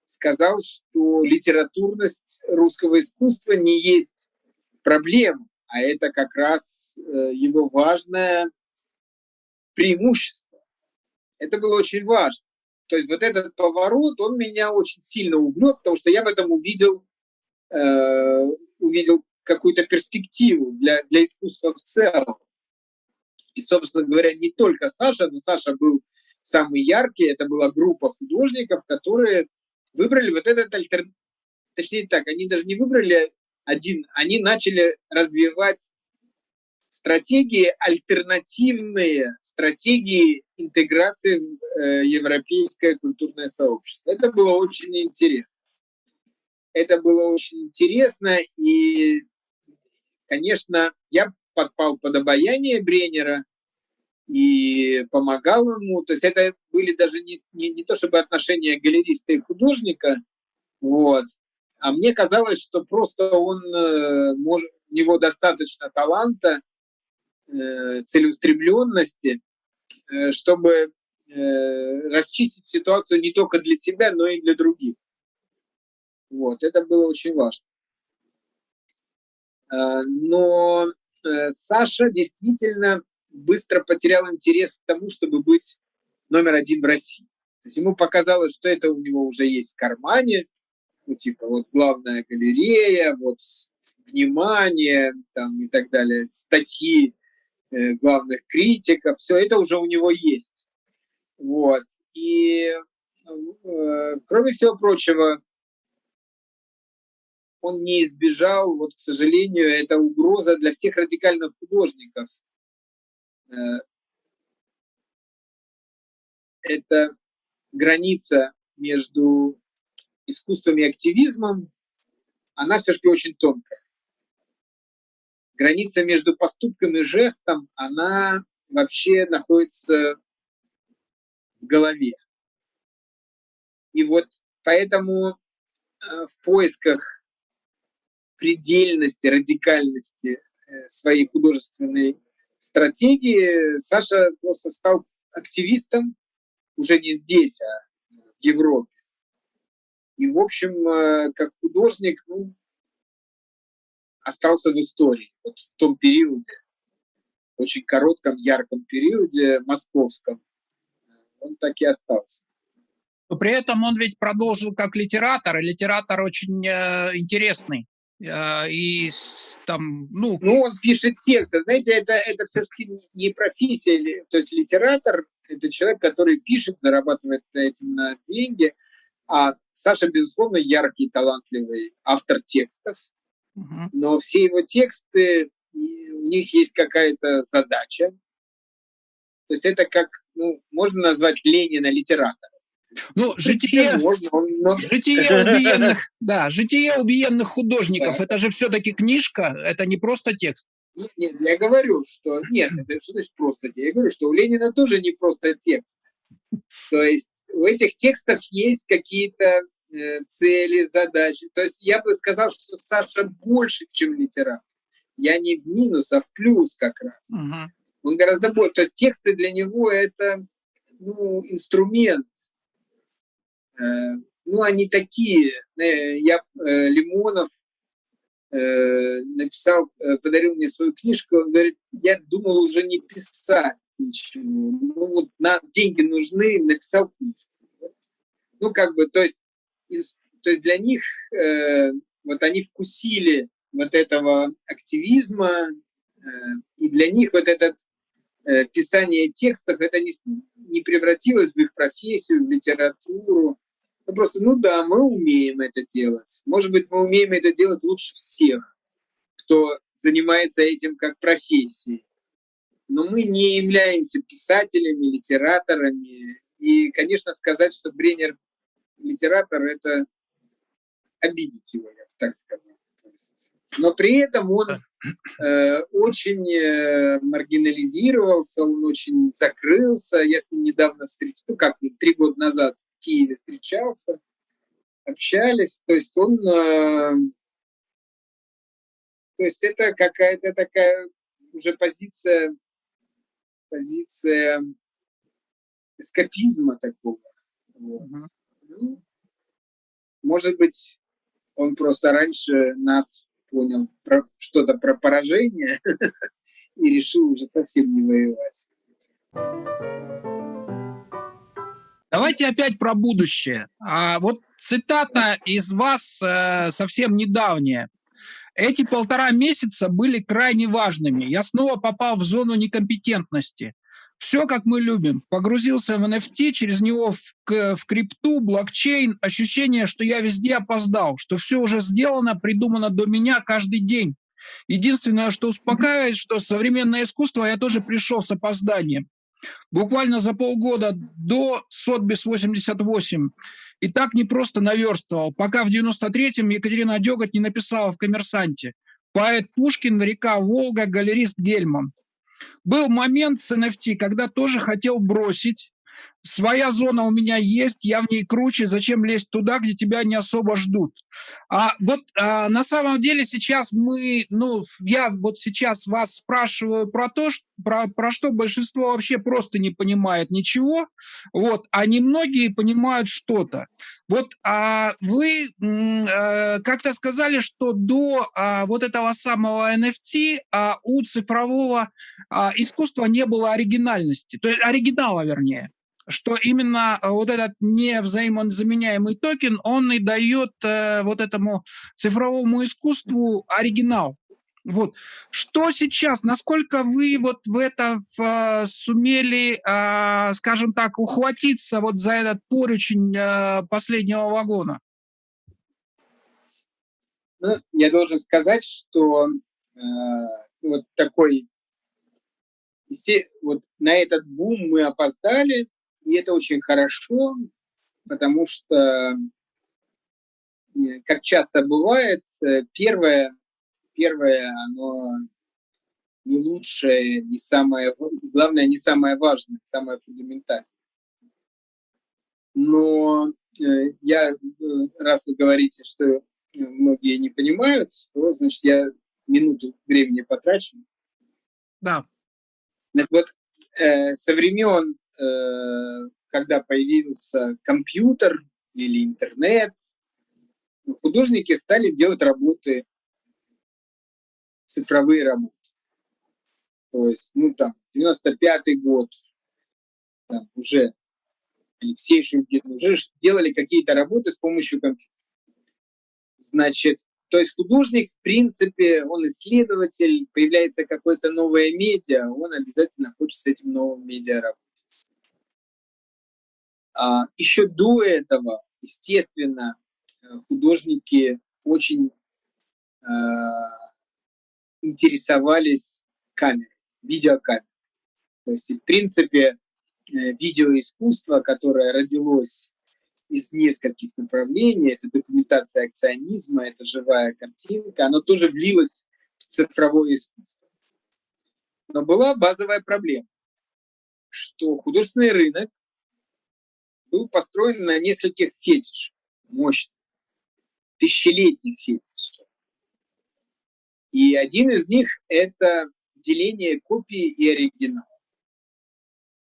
сказал, что литературность русского искусства не есть проблема, а это как раз э, его важное преимущество. Это было очень важно. То есть вот этот поворот, он меня очень сильно увлек, потому что я в этом увидел, э, увидел какую-то перспективу для, для искусства в целом. И, собственно говоря, не только Саша, но Саша был самый яркий. Это была группа художников, которые выбрали вот этот альтернатив. Точнее так, они даже не выбрали один, они начали развивать стратегии альтернативные, стратегии интеграции в э, европейское культурное сообщество. Это было очень интересно. Это было очень интересно, и, конечно, я подпал под обаяние Бренера и помогал ему. То есть это были даже не, не, не то чтобы отношения галериста и художника, вот, а мне казалось, что просто он, э, может, у него достаточно таланта, целеустремленности, э, чтобы расчистить ситуацию не только для себя, но и для других. Вот, это было очень важно. Но Саша действительно быстро потерял интерес к тому, чтобы быть номер один в России. То есть ему показалось, что это у него уже есть в кармане, ну, типа, вот главная галерея, вот внимание, там и так далее, статьи э, главных критиков, все это уже у него есть. Вот. И, э, кроме всего прочего, он не избежал, вот, к сожалению, это угроза для всех радикальных художников. Э, это граница между искусством и активизмом, она все-таки очень тонкая. Граница между поступком и жестом, она вообще находится в голове. И вот поэтому э, в поисках предельности, радикальности э, своей художественной стратегии Саша просто стал активистом уже не здесь, а в Европе. И, в общем, э, как художник, ну, остался в истории. Вот в том периоде, очень коротком, ярком периоде, московском, он так и остался. Но при этом он ведь продолжил как литератор, и литератор очень э, интересный. Э, и там, ну... Ну, он пишет тексты. Знаете, это, это все-таки не профессия. То есть литератор – это человек, который пишет, зарабатывает этим на деньги. А Саша, безусловно, яркий, талантливый автор текстов. Но все его тексты, у них есть какая-то задача. То есть это как, ну, можно назвать Ленина литератора. Ну, житие, можно, он... житие убиенных, да, житие убиенных художников, да. это же все-таки книжка, это не просто текст. Нет, нет, я говорю, что нет, это что значит просто текст? Я говорю, что у Ленина тоже не просто текст. То есть в этих текстах есть какие-то цели, задачи. То есть я бы сказал, что Саша больше, чем литератор. Я не в минус, а в плюс как раз. Угу. Он гораздо больше. То есть тексты для него это ну, инструмент Э, ну, они такие. Э, я э, Лимонов написал, подарил мне свою книжку, он говорит, я думал уже не писать ничего. Ну, вот на, деньги нужны, написал книжку. Ну, как бы, то есть, то есть для них, вот они вкусили вот этого активизма, и для них вот этот писание текстов, это не, не превратилось в их профессию, в литературу, ну, просто, ну да, мы умеем это делать. Может быть, мы умеем это делать лучше всех, кто занимается этим как профессией. Но мы не являемся писателями, литераторами. И, конечно, сказать, что Бренер литератор, это обидеть его, я так сказал. Но при этом он э, очень э, маргинализировался, он очень закрылся. Я с ним недавно встречался, ну как, три года назад в Киеве встречался, общались. То есть он... Э, то есть это какая-то такая уже позиция, позиция эскапизма такого. Вот. Ну, может быть, он просто раньше нас понял что-то про поражение и решил уже совсем не воевать. Давайте опять про будущее. А вот цитата из вас э, совсем недавняя. Эти полтора месяца были крайне важными. Я снова попал в зону некомпетентности. Все, как мы любим. Погрузился в NFT, через него в, в крипту, блокчейн. Ощущение, что я везде опоздал, что все уже сделано, придумано до меня каждый день. Единственное, что успокаивает, что современное искусство я тоже пришел с опозданием. Буквально за полгода до Сотбис 88 и так не просто наверстывал, пока в 93-м Екатерина Деготь не написала в «Коммерсанте». Поэт Пушкин, река Волга, галерист Гельман. Был момент с NFT, когда тоже хотел бросить, своя зона у меня есть, я в ней круче, зачем лезть туда, где тебя не особо ждут. А вот а, на самом деле сейчас мы, ну, я вот сейчас вас спрашиваю про то, что, про, про что большинство вообще просто не понимает ничего, вот, а немногие понимают что-то. Вот а вы а, как-то сказали, что до а, вот этого самого NFT а, у цифрового а, искусства не было оригинальности, то есть оригинала, вернее что именно э, вот этот невзаимозаменяемый токен, он и дает э, вот этому цифровому искусству оригинал. Вот. Что сейчас, насколько вы вот в это в, сумели, э, скажем так, ухватиться вот за этот поручень э, последнего вагона? Ну, я должен сказать, что э, вот такой, вот на этот бум мы опоздали, и это очень хорошо, потому что, э, как часто бывает, э, первое, первое оно не лучшее, не самое, главное, не самое важное, самое фундаментальное. Но э, я, раз вы говорите, что многие не понимают, то, значит, я минуту времени потрачу. Да. Так вот, со времен Э, когда появился компьютер или интернет, художники стали делать работы, цифровые работы. То есть, ну там, 95-й год, там, уже Алексей Шульгин, уже делали какие-то работы с помощью компьютера. Значит, то есть художник, в принципе, он исследователь, появляется какое-то новое медиа, он обязательно хочет с этим новым медиа работать. А, Еще до этого, естественно, э, художники очень э, интересовались камерой, видеокамерой. То есть, в принципе, э, видеоискусство, которое родилось из нескольких направлений, это документация акционизма, это живая картинка, оно тоже влилось в цифровое искусство. Но была базовая проблема, что художественный рынок был построен на нескольких фетишах, мощных, тысячелетних фетишах. И один из них – это деление копии и оригинала.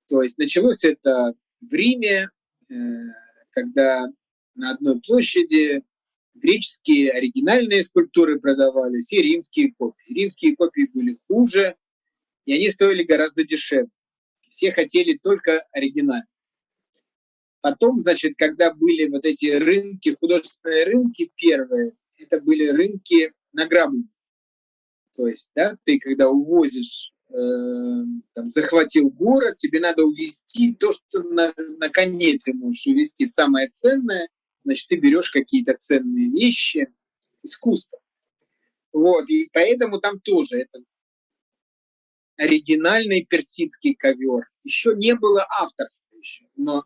То есть началось это в Риме, э, когда на одной площади греческие оригинальные скульптуры продавались и римские копии. Римские копии были хуже, и они стоили гораздо дешевле. Все хотели только оригинальные. Потом, значит, когда были вот эти рынки, художественные рынки первые, это были рынки награбленные. То есть, да, ты когда увозишь, э, там, захватил город, тебе надо увезти то, что на, на коне ты можешь увезти, самое ценное, значит, ты берешь какие-то ценные вещи, искусство. Вот, и поэтому там тоже это оригинальный персидский ковер. Еще не было авторства еще, но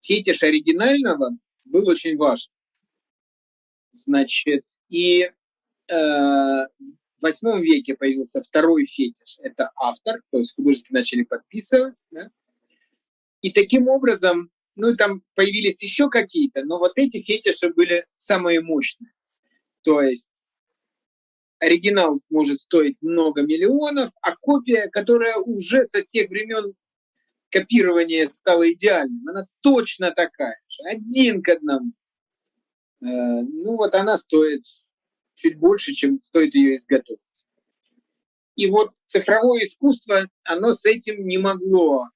фетиш оригинального был очень важен. Значит, и э, в восьмом веке появился второй фетиш. Это автор, то есть художники начали подписывать. Да? И таким образом, ну там появились еще какие-то, но вот эти фетиши были самые мощные. То есть оригинал может стоить много миллионов, а копия, которая уже со тех времен копирование стало идеальным. Она точно такая же, один к одному. Э, ну вот она стоит чуть больше, чем стоит ее изготовить. И вот цифровое искусство, оно с этим не могло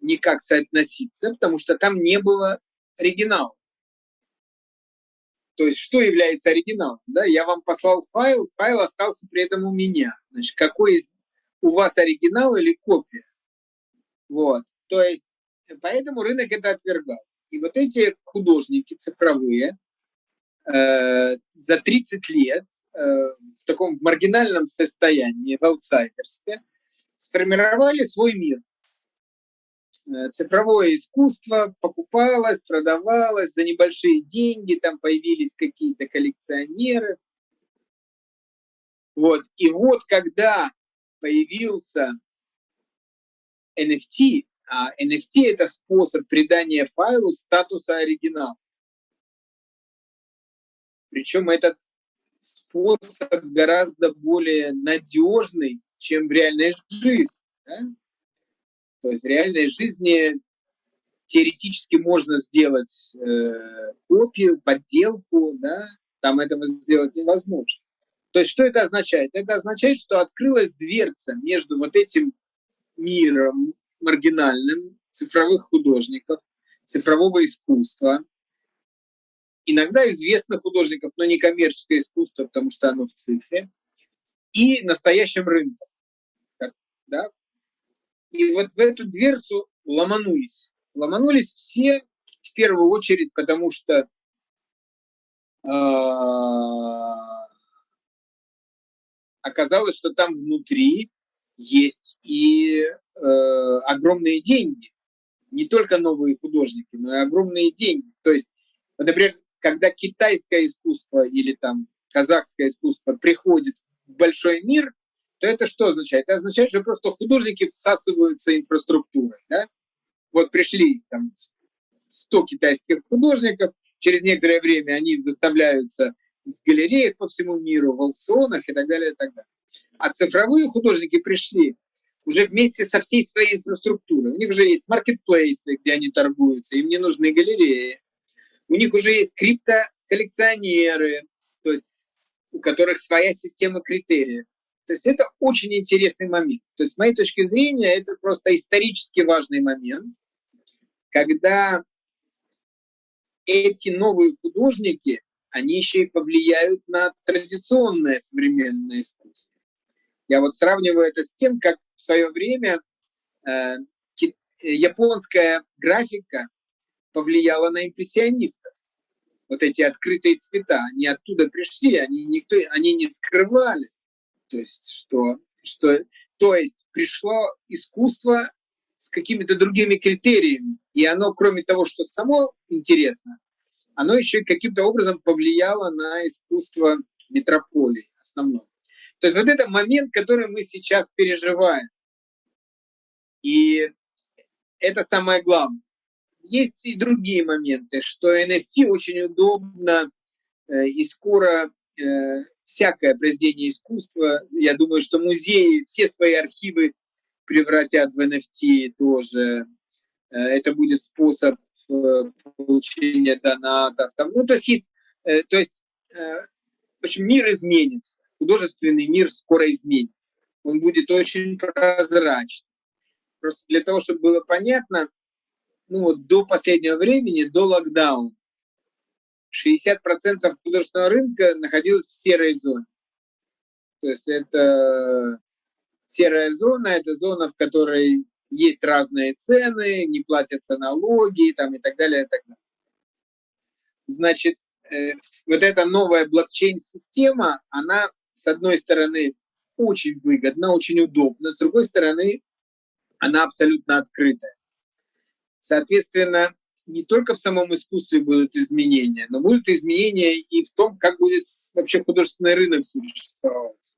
никак соотноситься, потому что там не было оригинала. То есть что является оригиналом? Да? Я вам послал файл, файл остался при этом у меня. Значит, какой из у вас оригинал или копия? Вот. То есть поэтому рынок это отвергал. И вот эти художники цифровые э, за 30 лет э, в таком маргинальном состоянии, в аутсайдерстве, сформировали свой мир. Э, цифровое искусство покупалось, продавалось за небольшие деньги, там появились какие-то коллекционеры. Вот. И вот когда появился NFT, а NFT – это способ придания файлу статуса оригинал. Причем этот способ гораздо более надежный, чем в реальной жизни. Да? То есть в реальной жизни теоретически можно сделать э, копию, подделку, да? там этого сделать невозможно. То есть что это означает? Это означает, что открылась дверца между вот этим миром маргинальным цифровых художников, цифрового искусства, иногда известных художников, но не коммерческое искусство, потому что оно в цифре, и настоящим рынком. Да? И вот в эту дверцу ломанулись. Ломанулись все, в первую очередь, потому что э, оказалось, что там внутри есть и э, огромные деньги. Не только новые художники, но и огромные деньги. То есть, например, когда китайское искусство или там казахское искусство приходит в большой мир, то это что означает? Это означает, что просто художники всасываются инфраструктурой. Да? Вот пришли там 100 китайских художников, через некоторое время они выставляются в галереях по всему миру, в аукционах и так далее, и так далее. А цифровые художники пришли уже вместе со всей своей инфраструктурой. У них уже есть маркетплейсы, где они торгуются, им не нужны галереи. У них уже есть криптоколлекционеры, то есть у которых своя система критериев. То есть это очень интересный момент. То есть с моей точки зрения это просто исторически важный момент, когда эти новые художники, они еще и повлияют на традиционное современное искусство. Я вот сравниваю это с тем, как в свое время э, японская графика повлияла на импрессионистов. Вот эти открытые цвета, они оттуда пришли, они, никто, они не скрывали. То есть, что, что, то есть пришло искусство с какими-то другими критериями, и оно, кроме того, что само интересно, оно еще каким-то образом повлияло на искусство метрополии основное. То есть вот это момент, который мы сейчас переживаем. И это самое главное. Есть и другие моменты, что NFT очень удобно э, и скоро э, всякое произведение искусства, я думаю, что музеи все свои архивы превратят в NFT тоже. Э, это будет способ получения донатов. Ну, то есть, есть то есть в общем, мир изменится художественный мир скоро изменится. Он будет очень прозрачный. Просто для того, чтобы было понятно, ну вот до последнего времени, до локдауна, 60% художественного рынка находилось в серой зоне. То есть это серая зона, это зона, в которой есть разные цены, не платятся налоги там, и так далее, и так далее. Значит, э, вот эта новая блокчейн-система, она с одной стороны, очень выгодно, очень удобно, с другой стороны, она абсолютно открытая. Соответственно, не только в самом искусстве будут изменения, но будут изменения и в том, как будет вообще художественный рынок существовать.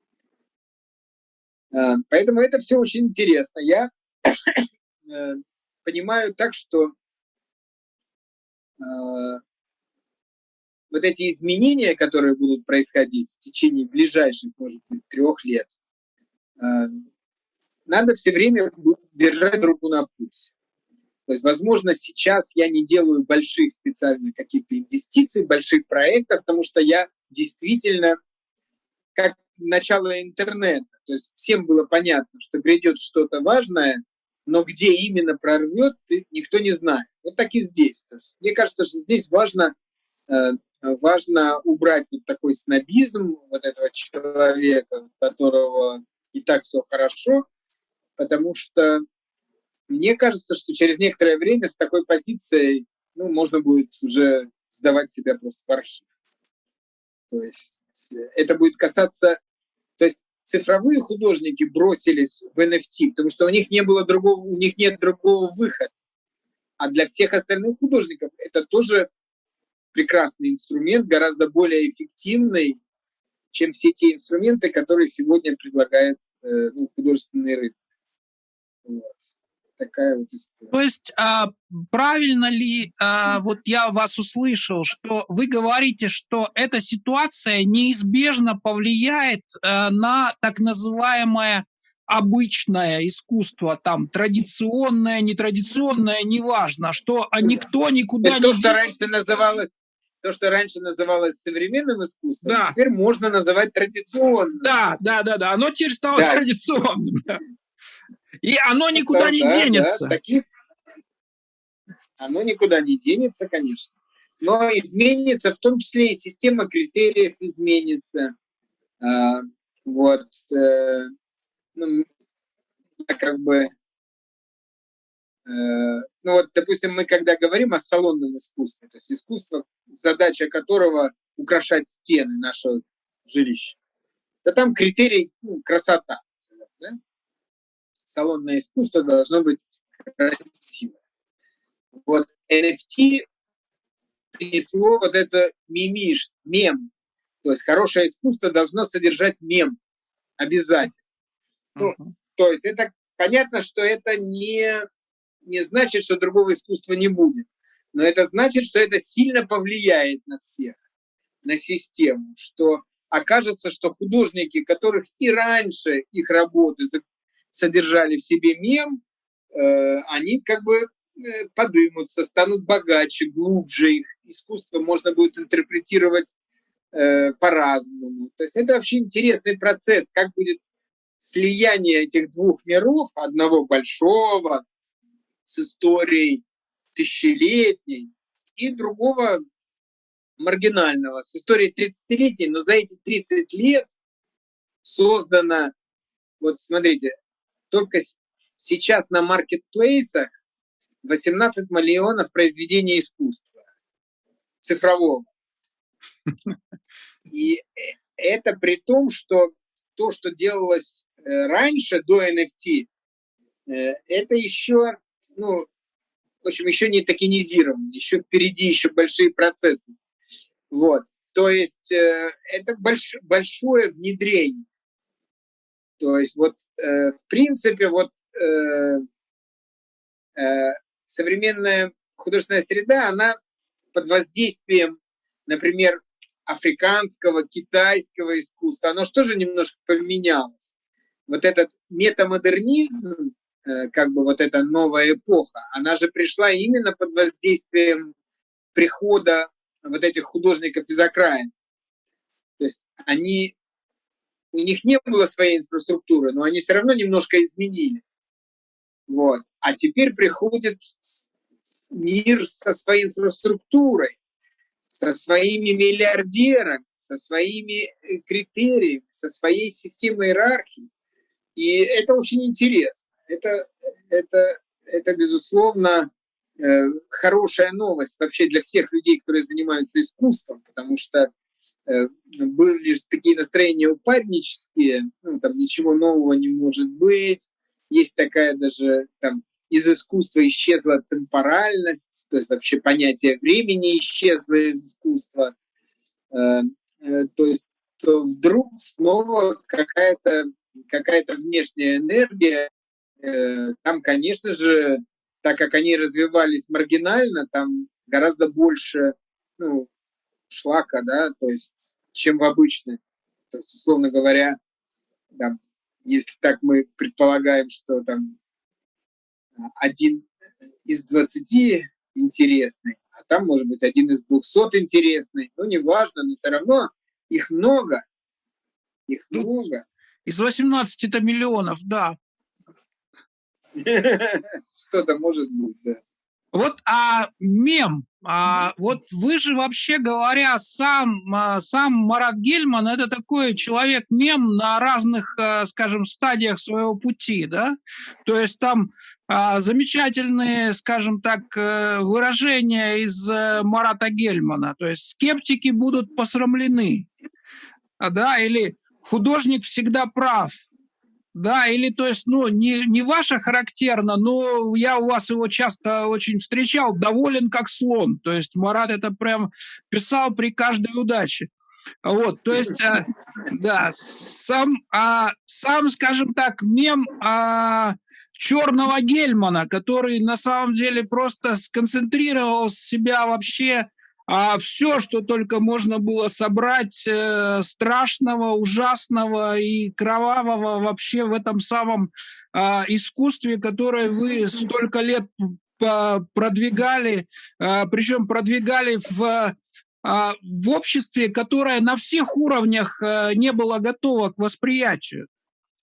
А, поэтому это все очень интересно. Я э, понимаю так, что а, вот эти изменения, которые будут происходить в течение ближайших, может быть, трех лет, э, надо все время держать руку на пульсе. То есть, возможно, сейчас я не делаю больших специальных каких-то инвестиций, больших проектов, потому что я действительно, как начало интернета, то есть всем было понятно, что грядет что-то важное, но где именно прорвет, никто не знает. Вот так и здесь. Мне кажется, что здесь важно э, важно убрать вот такой снобизм вот этого человека, которого и так все хорошо, потому что мне кажется, что через некоторое время с такой позицией ну, можно будет уже сдавать себя просто в архив. То есть это будет касаться... То есть цифровые художники бросились в NFT, потому что у них не было другого, у них нет другого выхода. А для всех остальных художников это тоже прекрасный инструмент, гораздо более эффективный, чем все те инструменты, которые сегодня предлагает э, ну, художественный рынок. Вот такая вот история. То есть а, правильно ли, а, вот я вас услышал, что вы говорите, что эта ситуация неизбежно повлияет а, на так называемое обычное искусство, там, традиционное, нетрадиционное, неважно, что никто никуда Это не... То, что раньше называлось то, что раньше называлось современным искусством, да. теперь можно называть традиционным. Да, да, да, да. Оно теперь стало да. традиционным. И оно никуда да, не да, денется. Да, таких... Оно никуда не денется, конечно. Но изменится, в том числе и система критериев изменится. А, вот. Ну, как бы... Э, ну вот, допустим, мы когда говорим о салонном искусстве, то есть искусство, задача которого украшать стены нашего жилища, то там критерий ну, красота салонное искусство должно быть красиво. Вот NFT принесло вот это мимиш, мем. То есть хорошее искусство должно содержать мем обязательно. Ну, то есть это понятно, что это не, не значит, что другого искусства не будет. Но это значит, что это сильно повлияет на всех, на систему, что окажется, что художники, которых и раньше их работы содержали в себе мем, э, они как бы э, подымутся, станут богаче, глубже, их искусство можно будет интерпретировать э, по-разному. То есть это вообще интересный процесс, как будет слияние этих двух миров, одного большого, с историей тысячелетней, и другого маргинального, с историей 30-летней, но за эти 30 лет создано, вот смотрите, только сейчас на маркетплейсах 18 миллионов произведений искусства цифрового. И э, это при том, что то, что делалось раньше, до NFT, э, это еще, ну, в общем, еще не токенизировано, еще впереди еще большие процессы. Вот. То есть это больш, большое внедрение. То есть вот э, в принципе вот э, э, современная художественная среда, она под воздействием, например, африканского, китайского искусства, оно же немножко поменялось. Вот этот метамодернизм, э, как бы вот эта новая эпоха, она же пришла именно под воздействием прихода вот этих художников из окраин. То есть они у них не было своей инфраструктуры, но они все равно немножко изменили. Вот. А теперь приходит мир со своей инфраструктурой, со своими миллиардерами, со своими э, критериями, со своей системой иерархии. И это очень интересно. Это, это, это безусловно, э, хорошая новость вообще для всех людей, которые занимаются искусством, потому что Э, были такие настроения упаднические, ну, там ничего нового не может быть, есть такая даже там из искусства исчезла темпоральность, то есть вообще понятие времени исчезло из искусства, э, то есть то вдруг снова какая-то какая-то внешняя энергия, там, конечно же, так как они развивались маргинально, там гораздо больше ну, шлака, да, то есть чем в обычной. То есть, условно говоря, там, если так мы предполагаем, что там один из двадцати интересный, а там может быть один из двухсот интересный, ну неважно, но все равно их много, их ну, много. Из 18 это миллионов, да. Что-то может быть, да. Вот а мем, а, вот вы же вообще говоря, сам, а, сам Марат Гельман – это такой человек-мем на разных, а, скажем, стадиях своего пути, да? То есть там а, замечательные, скажем так, э, выражения из э, Марата Гельмана. То есть скептики будут посрамлены, да, или художник всегда прав – да, или то есть, ну, не, не ваше характерно, но я у вас его часто очень встречал, доволен как слон. То есть Марат это прям писал при каждой удаче. Вот, то есть, а, да, сам, а, сам, скажем так, мем а, черного Гельмана, который на самом деле просто сконцентрировал себя вообще а все, что только можно было собрать э, страшного, ужасного и кровавого вообще в этом самом э, искусстве, которое вы столько лет продвигали, э, причем продвигали в в обществе, которое на всех уровнях э, не было готово к восприятию.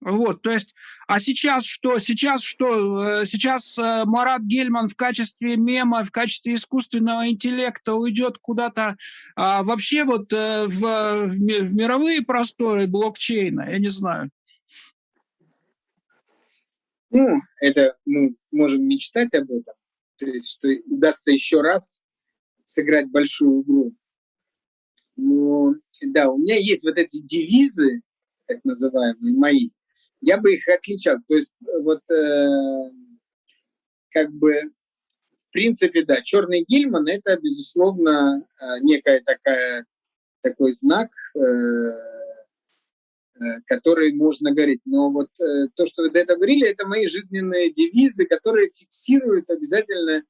Вот, то есть, а сейчас что? Сейчас что? Э, сейчас э, Марат Гельман в качестве мема, в качестве искусственного интеллекта уйдет куда-то а, вообще вот э, в, в мировые просторы блокчейна, я не знаю. Ну, это мы можем мечтать об этом, то есть, что удастся еще раз сыграть большую игру. Но да, у меня есть вот эти девизы, так называемые, мои, я бы их отличал. То есть вот э, как бы в принципе, да, черный Гильман – это, безусловно, э, некая такая, такой знак, э, э, который можно говорить. Но вот э, то, что вы до этого говорили, это мои жизненные девизы, которые фиксируют обязательно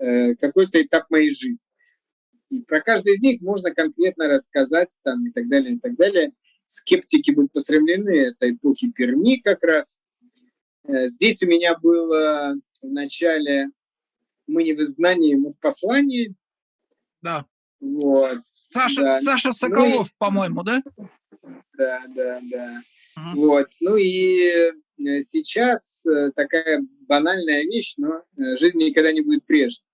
э, какой-то этап моей жизни. И про каждый из них можно конкретно рассказать там, и так далее, и так далее скептики будут посрамлены, это эпохи Перми как раз. Э, здесь у меня было в начале «Мы не в изгнании, мы в послании». Да. Вот. Саша, да. Саша Соколов, ну, по-моему, да? Да, да, да. Угу. Вот. Ну и э, сейчас э, такая банальная вещь, но жизнь никогда не будет прежней.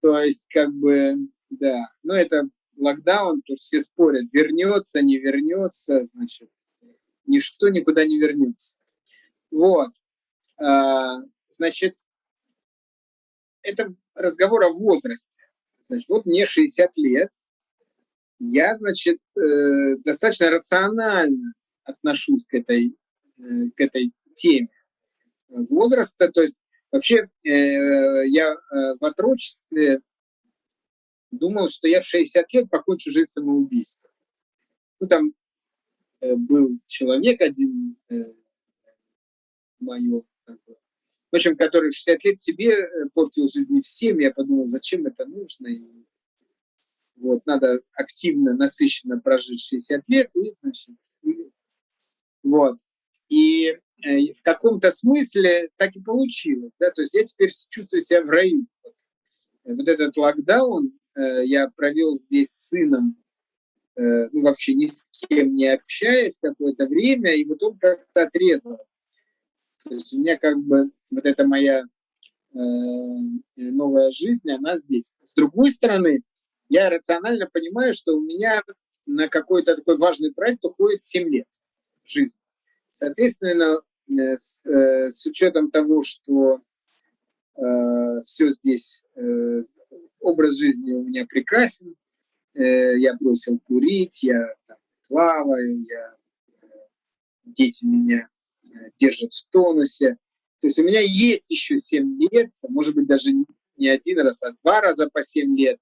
То есть, как бы, да, ну это локдаун, то все спорят, вернется, не вернется, значит, ничто никуда не вернется. Вот. А, значит, это разговор о возрасте. Значит, вот мне 60 лет, я, значит, э, достаточно рационально отношусь к этой, э, к этой теме возраста. То есть вообще э, я в отрочестве думал, что я в 60 лет покончу жизнь самоубийством. Ну, там э, был человек один, э, мое, в общем, который в 60 лет себе э, портил жизнь всем. Я подумал, зачем это нужно. И вот, надо активно, насыщенно прожить 60 лет, и, значит, и, вот. И э, в каком-то смысле так и получилось, да, то есть я теперь чувствую себя в раю. Вот этот локдаун, Э, я провел здесь с сыном, э, ну, вообще ни с кем не общаясь какое-то время, и вот он как-то отрезал. То есть у меня как бы вот эта моя э, новая жизнь, она здесь. С другой стороны, я рационально понимаю, что у меня на какой-то такой важный проект уходит 7 лет жизни. Соответственно, с, с учетом того, что э, все здесь э, образ жизни у меня прекрасен. Э, я бросил курить, я там, плаваю, я, э, дети меня э, держат в тонусе. То есть у меня есть еще 7 лет, может быть, даже не один раз, а два раза по 7 лет,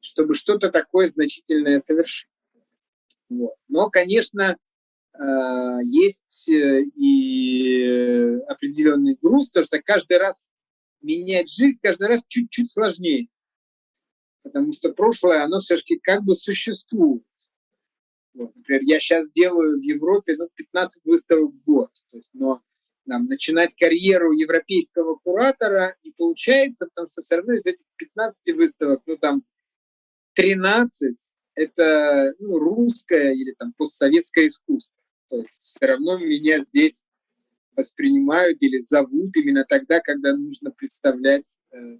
чтобы что-то такое значительное совершить. Вот. Но, конечно, есть и определенный груз, потому что каждый раз менять жизнь, каждый раз чуть-чуть сложнее потому что прошлое, оно все-таки как бы существует. Вот, например, я сейчас делаю в Европе ну, 15 выставок в год, то есть, но нам начинать карьеру европейского куратора не получается, потому что все равно из этих 15 выставок, ну там 13 это ну, русское или там постсоветское искусство. То есть все равно меня здесь воспринимают или зовут именно тогда, когда нужно представлять э,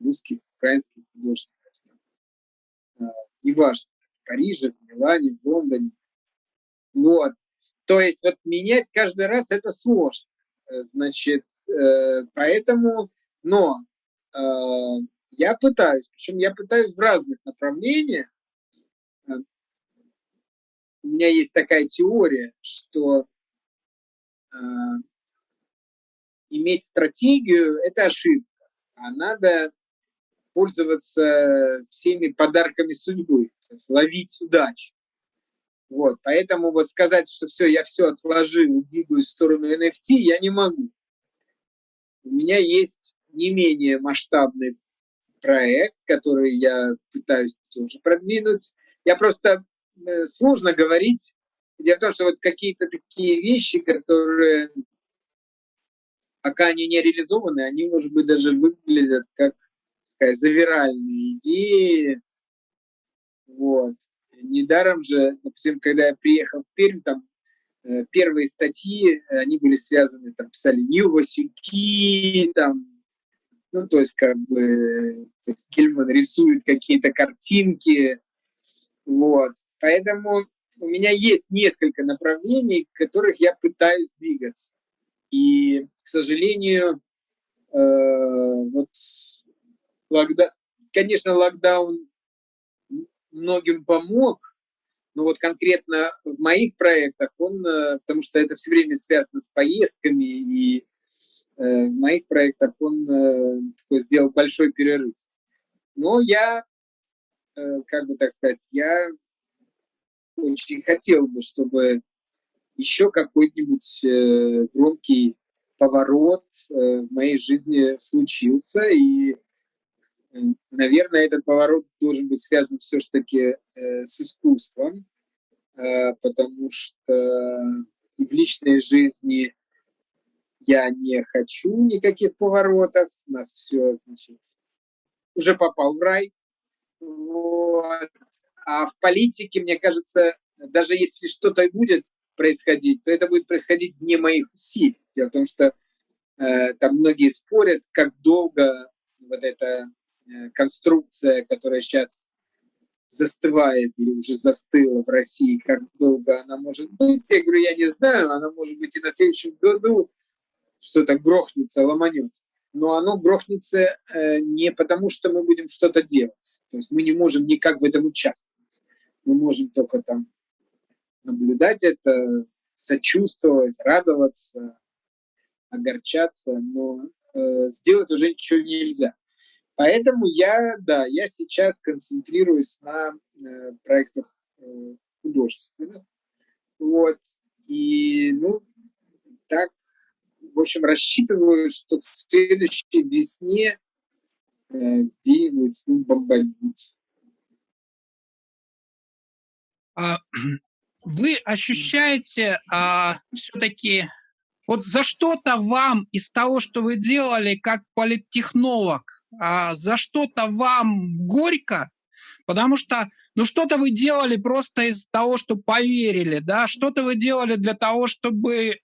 русских, украинских художников. Э, неважно, в Париже, в Милане, в Лондоне. Вот. То есть вот менять каждый раз это сложно. Э, значит, э, поэтому, но э, я пытаюсь, причем я пытаюсь в разных направлениях. У меня есть такая теория, что иметь стратегию – это ошибка, а надо пользоваться всеми подарками судьбы, то есть ловить удачу. Вот, поэтому вот сказать, что все, я все отложил двигаюсь в сторону NFT, я не могу. У меня есть не менее масштабный проект, который я пытаюсь тоже продвинуть. Я просто э, сложно говорить. Дело в том, что вот какие-то такие вещи, которые пока они не реализованы, они, может быть, даже выглядят как такая завиральная идея. Вот недаром же, допустим, когда я приехал в Пермь, там э, первые статьи, они были связаны, там писали Нью Васюки, там, ну, то есть как бы то есть Гельман рисует какие-то картинки, вот. Поэтому у меня есть несколько направлений, в которых я пытаюсь двигаться. И, к сожалению, э, вот локдаун, конечно, локдаун многим помог, но вот конкретно в моих проектах он, э, потому что это все время связано с поездками, и э, в моих проектах он э, такой сделал большой перерыв. Но я, как бы так сказать, я очень хотел бы, чтобы еще какой-нибудь громкий поворот в моей жизни случился, и Наверное, этот поворот должен быть связан все-таки э, с искусством, э, потому что и в личной жизни я не хочу никаких поворотов, у нас все, значит, уже попал в рай. Вот. А в политике, мне кажется, даже если что-то будет происходить, то это будет происходить вне моих усилий. Дело в том, что э, там многие спорят, как долго вот это Э, конструкция, которая сейчас застывает или уже застыла в России, как долго она может быть. Я говорю, я не знаю, она может быть и на следующем году что-то грохнется, ломанет. Но оно грохнется э, не потому, что мы будем что-то делать. То есть мы не можем никак в этом участвовать. Мы можем только там наблюдать это, сочувствовать, радоваться, огорчаться, но э, сделать уже ничего нельзя. Поэтому я, да, я сейчас концентрируюсь на э, проектах э, художественных. Вот. И, ну, так, в общем, рассчитываю, что в следующей весне э, где-нибудь ну, бомбанет. А, вы ощущаете а, все-таки вот за что-то вам из того, что вы делали как политтехнолог, а, за что-то вам горько, потому что ну что-то вы делали просто из того, что поверили, да, что-то вы делали для того, чтобы э,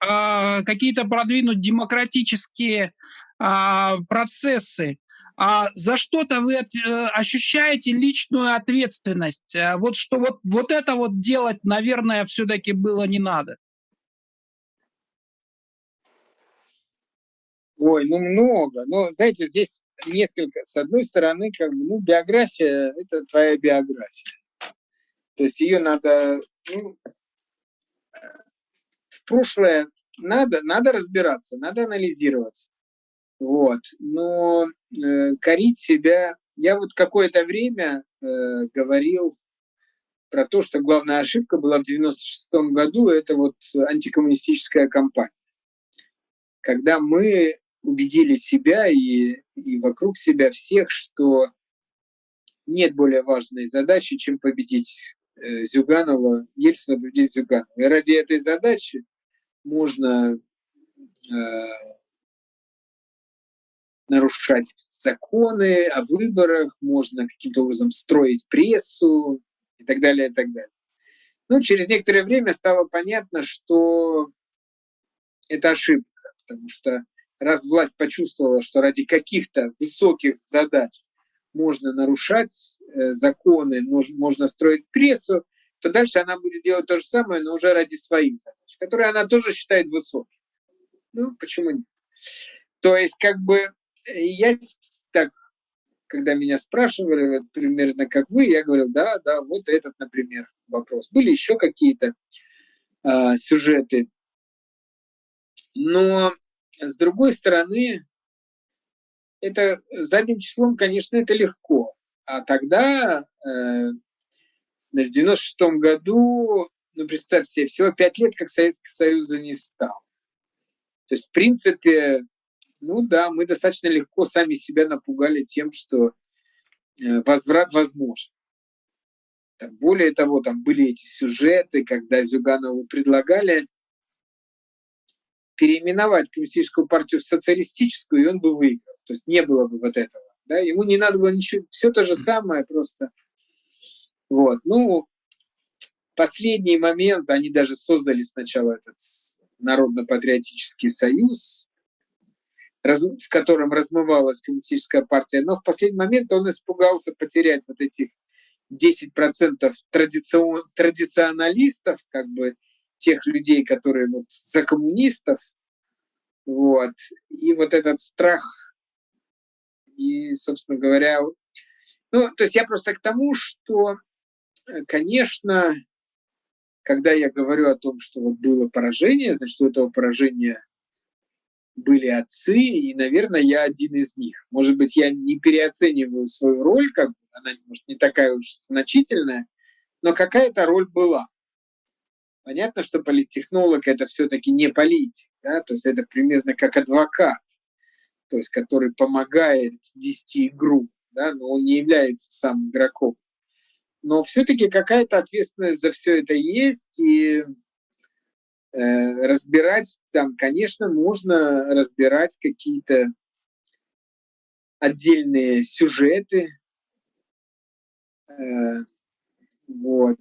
какие-то продвинуть демократические э, процессы. А за что-то вы э, ощущаете личную ответственность. А вот что вот, вот это вот делать, наверное, все-таки было не надо. Ой, ну много. Но, знаете, здесь несколько. С одной стороны, как бы, ну, биография – это твоя биография. То есть ее надо, ну, в прошлое надо, надо разбираться, надо анализировать. Вот. Но э, корить себя... Я вот какое-то время э, говорил про то, что главная ошибка была в 96 году, это вот антикоммунистическая кампания. Когда мы убедили себя и, и вокруг себя всех, что нет более важной задачи, чем победить Зюганова, Ельцина победить Зюганова. И ради этой задачи можно э, нарушать законы о выборах, можно каким-то образом строить прессу и так далее, и так далее. Ну, через некоторое время стало понятно, что это ошибка, потому что раз власть почувствовала, что ради каких-то высоких задач можно нарушать э, законы, можно строить прессу, то дальше она будет делать то же самое, но уже ради своих задач, которые она тоже считает высокими. Ну, почему нет? То есть, как бы, я так, когда меня спрашивали, примерно как вы, я говорил, да, да, вот этот, например, вопрос. Были еще какие-то э, сюжеты. Но, с другой стороны, это задним числом, конечно, это легко. А тогда, э, в 96 году, ну, представьте себе, всего пять лет, как Советский Союз не стал. То есть, в принципе, ну да, мы достаточно легко сами себя напугали тем, что э, возврат возможен. Там, более того, там были эти сюжеты, когда Зюганову предлагали переименовать коммунистическую партию в социалистическую, и он бы выиграл. То есть не было бы вот этого. Да? Ему не надо было ничего, все то же самое просто. Вот. Ну, последний момент, они даже создали сначала этот Народно-патриотический союз, в котором размывалась коммунистическая партия, но в последний момент он испугался потерять вот этих 10% традицион, традиционалистов, как бы тех людей, которые вот за коммунистов, вот, и вот этот страх, и, собственно говоря, ну, то есть я просто к тому, что, э, конечно, когда я говорю о том, что вот было поражение, значит, у этого поражения были отцы, и, наверное, я один из них. Может быть, я не переоцениваю свою роль, как бы она, может, не такая уж значительная, но какая-то роль была. Понятно, что политтехнолог это все-таки не политик, да? то есть это примерно как адвокат, то есть который помогает вести игру, да? но он не является сам игроком. Но все-таки какая-то ответственность за все это есть, и Э, разбирать там, конечно, можно разбирать какие-то отдельные сюжеты. Э, вот.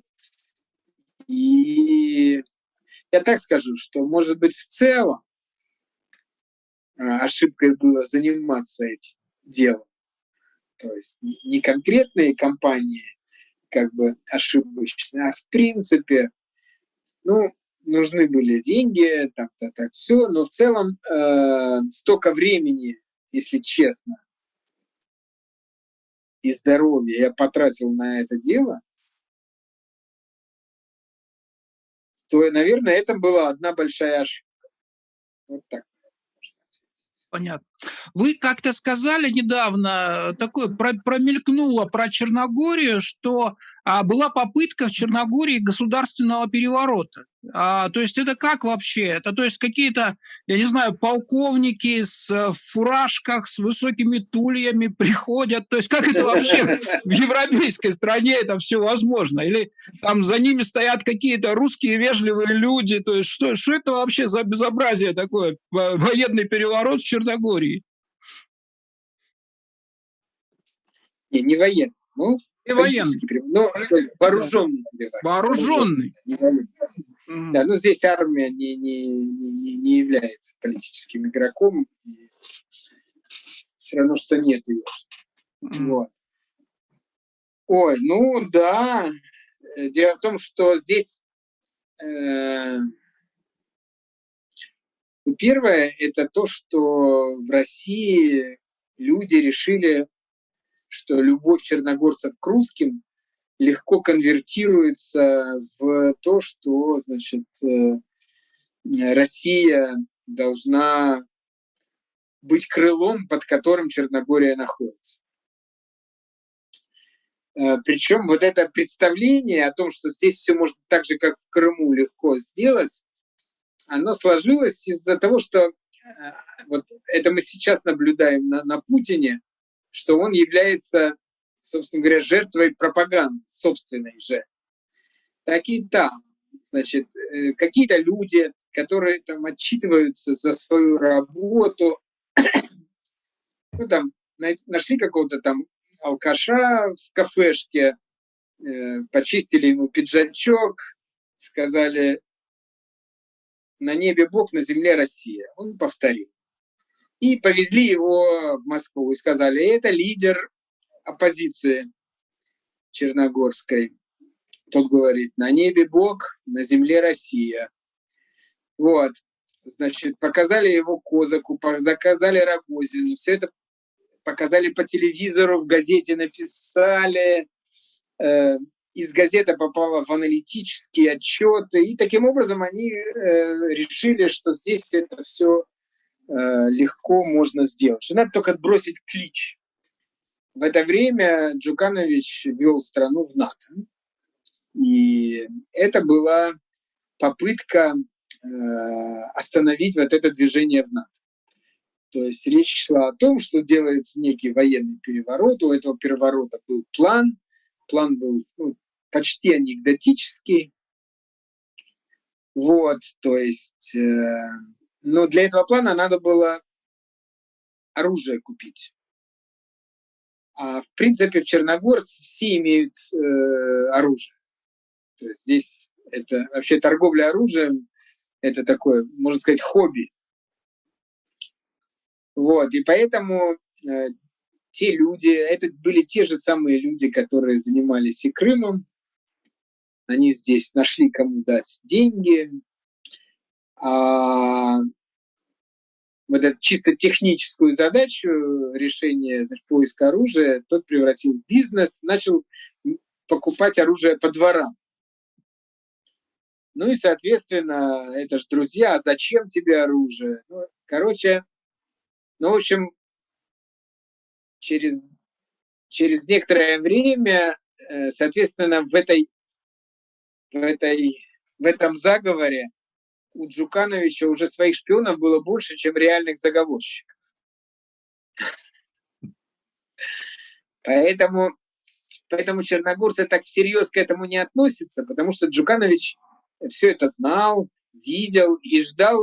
И я так скажу, что, может быть, в целом ошибкой было заниматься этим делом. То есть не конкретные компании как бы ошибочные, а в принципе, ну, нужны были деньги, так-то, так, все, но в целом э, столько времени, если честно, и здоровья я потратил на это дело, то, наверное, это была одна большая ошибка. Вот так. Понятно. Вы как-то сказали недавно, такое промелькнуло про Черногорию, что а, была попытка в Черногории государственного переворота. А, то есть это как вообще? Это то есть какие-то, я не знаю, полковники с э, фуражках, с высокими тульями приходят. То есть как это вообще в европейской стране это все возможно? Или там за ними стоят какие-то русские вежливые люди? То есть что, что это вообще за безобразие такое? Военный переворот в Черногории? Не, не военный. Ну, не военный. Ну, вооруженный. Вооруженный. вооруженный. Mm. Да, ну здесь армия не, не, не, не является политическим игроком, и все равно, что нет ее. Mm. Вот. Ой, ну да. Э, дело в том, что здесь э, ну, первое это то, что в России люди решили, что любовь черногорцев к русским легко конвертируется в то, что значит, э, Россия должна быть крылом, под которым Черногория находится. Э, Причем вот это представление о том, что здесь все можно так же, как в Крыму, легко сделать, оно сложилось из-за того, что э, вот это мы сейчас наблюдаем на, на Путине, что он является собственно говоря, жертвой пропаганды собственной же. Так и там, значит, э, какие-то люди, которые там отчитываются за свою работу, ну там нашли какого-то там алкаша в кафешке, э, почистили ему пиджачок, сказали «На небе Бог, на земле Россия». Он повторил. И повезли его в Москву и сказали, это лидер оппозиции черногорской. Тот говорит, на небе Бог, на земле Россия. Вот, значит, показали его Козаку, заказали Рогозину, все это показали по телевизору, в газете написали, э, из газеты попало в аналитические отчеты, и таким образом они э, решили, что здесь это все легко можно сделать, надо только отбросить клич. В это время Джуканович вел страну в НАТО. И это была попытка э, остановить вот это движение в НАТО. То есть речь шла о том, что делается некий военный переворот. У этого переворота был план. План был ну, почти анекдотический. Вот, то есть, э, но для этого плана надо было оружие купить. А в принципе в Черногорце все имеют э, оружие. То есть здесь это вообще торговля оружием, это такое, можно сказать, хобби. Вот, и поэтому э, те люди, это были те же самые люди, которые занимались и Крымом, они здесь нашли кому дать деньги, а вот эту чисто техническую задачу решения поиска оружия тот превратил в бизнес, начал покупать оружие по дворам. Ну и, соответственно, это же друзья, а зачем тебе оружие? Ну, короче, ну, в общем, через, через некоторое время, э, соответственно, в этой в, этой, в этом заговоре у Джукановича уже своих шпионов было больше, чем реальных заговорщиков. Поэтому, поэтому черногорцы так всерьез к этому не относятся, потому что Джуканович все это знал, видел и ждал,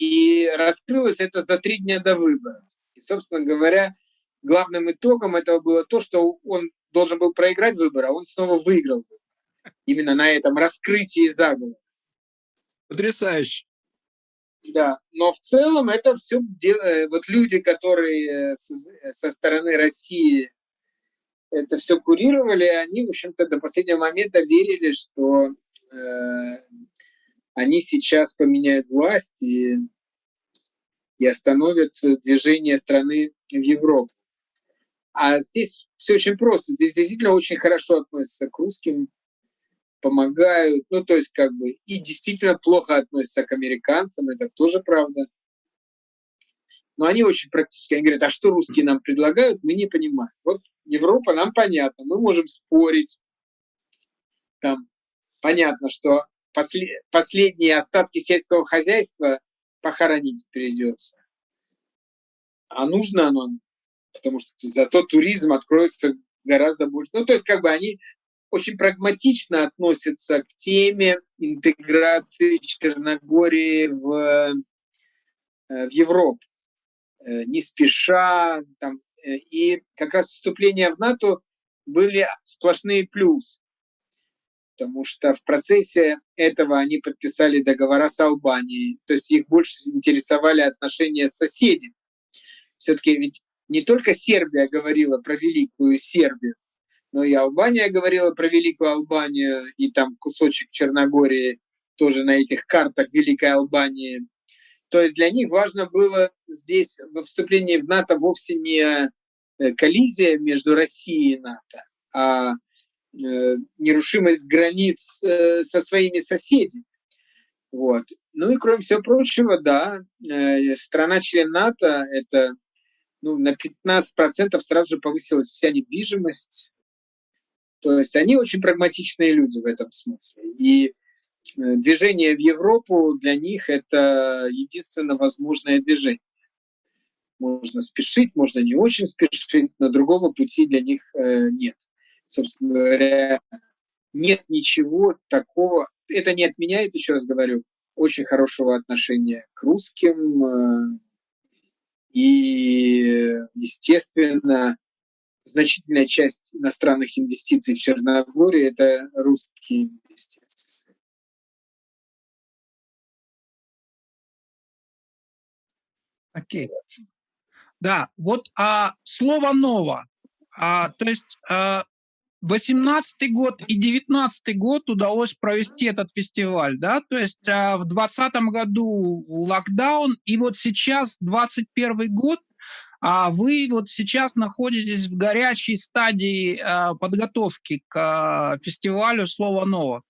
и раскрылось это за три дня до выборов. И, собственно говоря, главным итогом этого было то, что он должен был проиграть выборы, а он снова выиграл именно на этом раскрытии заговора. Потрясающе. Да, но в целом это все э, вот люди, которые со стороны России это все курировали, они, в общем-то, до последнего момента верили, что э, они сейчас поменяют власть и, и остановят движение страны в Европу. А здесь все очень просто. Здесь действительно очень хорошо относятся к русским, помогают, ну, то есть как бы и действительно плохо относятся к американцам, это тоже правда. Но они очень практически, они говорят, а что русские нам предлагают, мы не понимаем. Вот Европа нам понятно, мы можем спорить, там понятно, что после, последние остатки сельского хозяйства похоронить придется. А нужно оно, потому что зато туризм откроется гораздо больше. Ну, то есть как бы они очень прагматично относятся к теме интеграции Черногории в, э, в Европу, э, не спеша. Там, э, и как раз вступления в НАТО были сплошные плюсы, потому что в процессе этого они подписали договора с Албанией, то есть их больше интересовали отношения с соседями. Все-таки ведь не только Сербия говорила про великую Сербию, но и Албания говорила про Великую Албанию, и там кусочек Черногории тоже на этих картах Великой Албании. То есть для них важно было здесь во вступлении в НАТО вовсе не э, коллизия между Россией и НАТО, а э, нерушимость границ э, со своими соседями. Вот. Ну и кроме всего прочего, да, страна-член НАТО — это ну, на 15% сразу же повысилась вся недвижимость, то есть они очень прагматичные люди в этом смысле. И э, движение в Европу для них это единственно возможное движение. Можно спешить, можно не очень спешить, но другого пути для них э, нет. Собственно говоря, нет ничего такого. Это не отменяет, еще раз говорю, очень хорошего отношения к русским. Э, и, естественно, значительная часть иностранных инвестиций в Черногории – это русские инвестиции. Окей. Да, вот а, слово «ново». А, то есть 18 год и 19 год удалось провести этот фестиваль, да, то есть а, в 20 году локдаун, и вот сейчас 21 год, а вы вот сейчас находитесь в горячей стадии а, подготовки к а, фестивалю «Слово ново».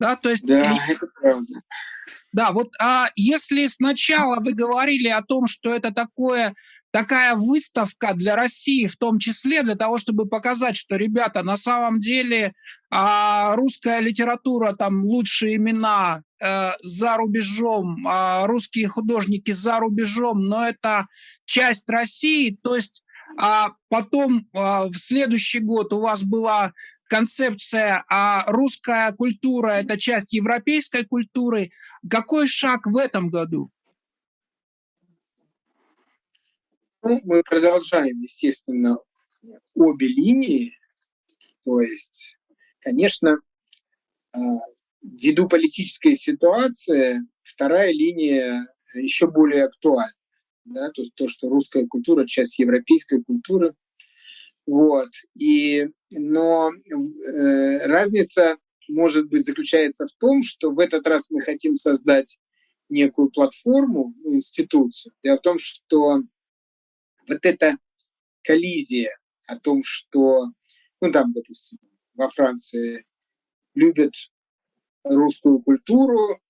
Да, то есть... Да, это правда. Да, вот а если сначала вы говорили о том, что это такое такая выставка для России, в том числе для того, чтобы показать, что, ребята, на самом деле а, русская литература, там лучшие имена э, за рубежом, а, русские художники за рубежом, но это часть России, то есть а потом а, в следующий год у вас была концепция а русская культура – это часть европейской культуры. Какой шаг в этом году? Ну, мы продолжаем, естественно, обе линии. То есть, конечно, а, ввиду политической ситуации, вторая линия еще более актуальна. Да, то, то, что русская культура – часть европейской культуры. Вот. И, но э, разница, может быть, заключается в том, что в этот раз мы хотим создать некую платформу, институцию. Дело в том, что вот эта коллизия о том, что, ну там, допустим, во Франции любят русскую культуру,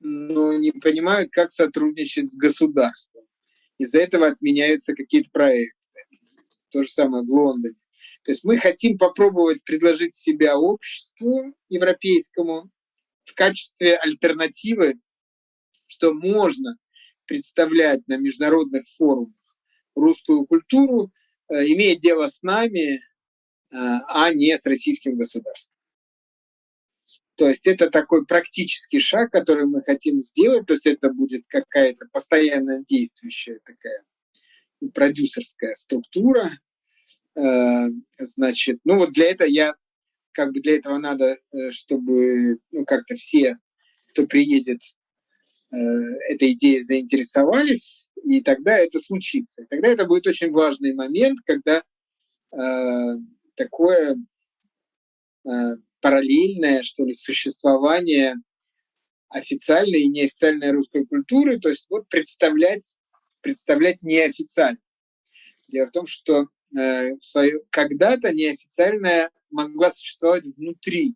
но не понимают, как сотрудничать с государством. Из-за этого отменяются какие-то проекты. То же самое в Лондоне. То есть мы хотим попробовать предложить себя обществу европейскому в качестве альтернативы, что можно представлять на международных форумах русскую культуру, э, имеет дело с нами, э, а не с российским государством. То есть это такой практический шаг, который мы хотим сделать. То есть это будет какая-то постоянно действующая такая продюсерская структура. Э, значит, ну вот для этого я, как бы для этого надо, чтобы ну, как-то все, кто приедет, этой идеей заинтересовались, и тогда это случится. Тогда это будет очень важный момент, когда э, такое э, параллельное, что ли, существование официальной и неофициальной русской культуры, то есть вот представлять, представлять неофициально. Дело в том, что э, когда-то неофициальная могла существовать внутри.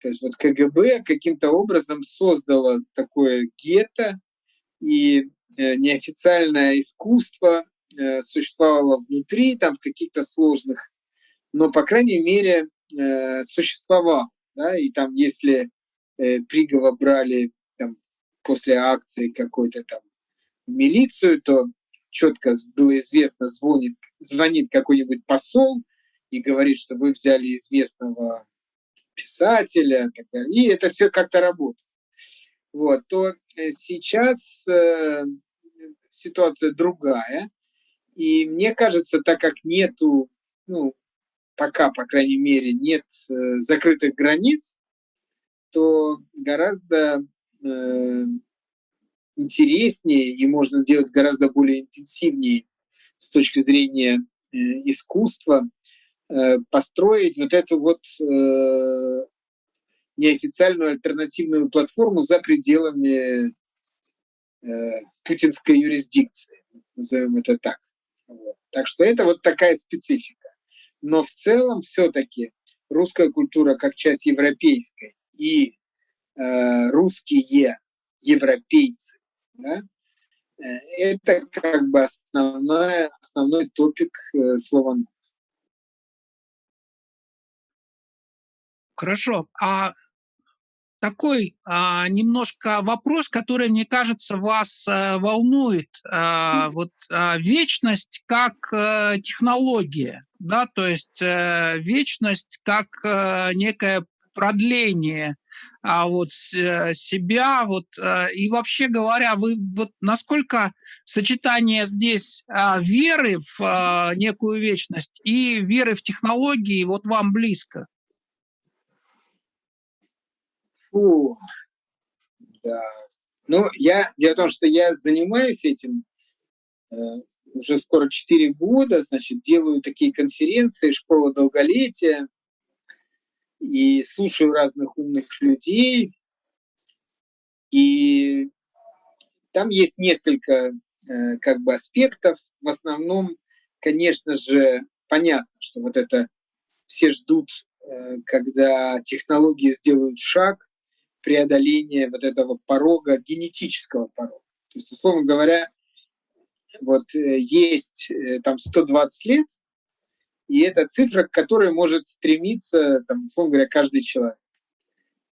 То есть вот КГБ каким-то образом создало такое гетто, и Э, неофициальное искусство э, существовало внутри, там в каких-то сложных, но, по крайней мере, э, существовало. Да? И там, если Пригова брали там, после акции какой-то там милицию, то четко было известно, звонит, звонит какой-нибудь посол и говорит, что вы взяли известного писателя, и, так далее. и это все как-то работает. Вот, то сейчас ситуация другая. И мне кажется, так как нету, ну, пока, по крайней мере, нет э, закрытых границ, то гораздо э, интереснее и можно делать гораздо более интенсивнее с точки зрения э, искусства построить вот эту вот неофициальную альтернативную платформу за пределами путинской юрисдикции, назовем это так. Вот. Так что это вот такая специфика. Но в целом все-таки русская культура как часть европейской и э, русские европейцы, да, э, это как бы основной, основной топик э, слова Хорошо. А такой а, немножко вопрос, который, мне кажется, вас а, волнует. А, вот а, вечность как а, технология, да, то есть а, вечность как а, некое продление а вот себя вот и вообще говоря вы вот насколько сочетание здесь а, веры в а, некую вечность и веры в технологии вот вам близко Фу, да. Ну, я, дело в том, что я занимаюсь этим э, уже скоро 4 года, значит, делаю такие конференции, школа долголетия, и слушаю разных умных людей. И там есть несколько э, как бы аспектов. В основном, конечно же, понятно, что вот это все ждут, э, когда технологии сделают шаг преодоления вот этого порога, генетического порога. То есть, условно говоря, вот э, есть э, там 120 лет, и это цифра, к которой может стремиться, там, условно говоря, каждый человек.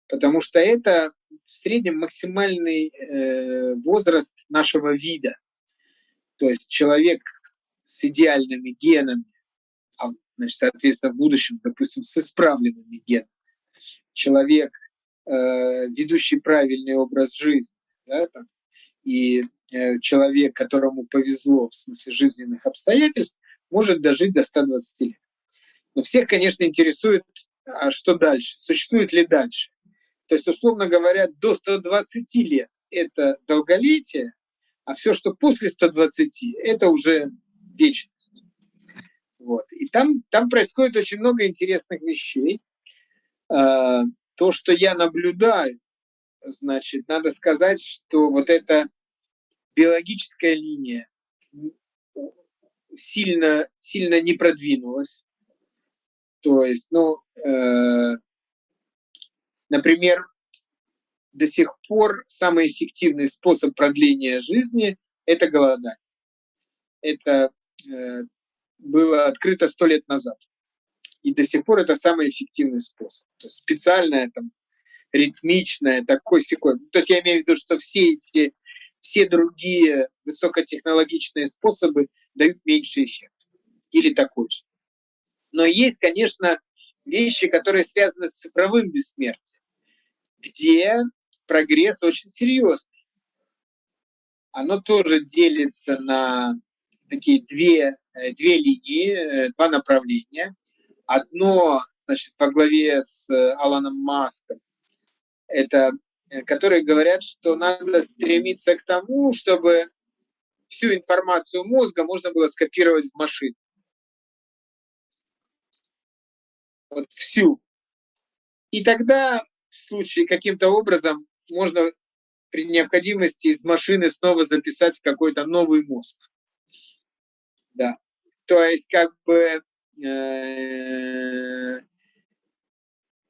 Потому что это в среднем максимальный э, возраст нашего вида. То есть человек с идеальными генами, а, значит, соответственно, в будущем, допустим, с исправленными генами, человек, э, ведущий правильный образ жизни, да, там, и э, человек, которому повезло в смысле жизненных обстоятельств, может дожить до 120 лет. Но всех, конечно, интересует, а что дальше, существует ли дальше. То есть, условно говоря, до 120 лет это долголетие, а все, что после 120, это уже вечность. Вот. И там, там происходит очень много интересных вещей. То, что я наблюдаю, значит, надо сказать, что вот эта биологическая линия сильно, сильно не продвинулась. То есть, ну, э, например, до сих пор самый эффективный способ продления жизни – это голодание. Это э, было открыто сто лет назад. И до сих пор это самый эффективный способ. То есть специальное, там, ритмичное, такой секой. То есть я имею в виду, что все эти, все другие высокотехнологичные способы дают меньший эффект. Или такой же. Но есть, конечно, вещи, которые связаны с цифровым бессмертием, где прогресс очень серьезный. Оно тоже делится на такие две, э, две линии, э, два направления. Одно, значит, во главе с э, Аланом Маском, это которые говорят, что надо стремиться к тому, чтобы всю информацию мозга можно было скопировать в машину. Вот всю. И тогда в случае каким-то образом можно при необходимости из машины снова записать в какой-то новый мозг. Да. То есть как бы э,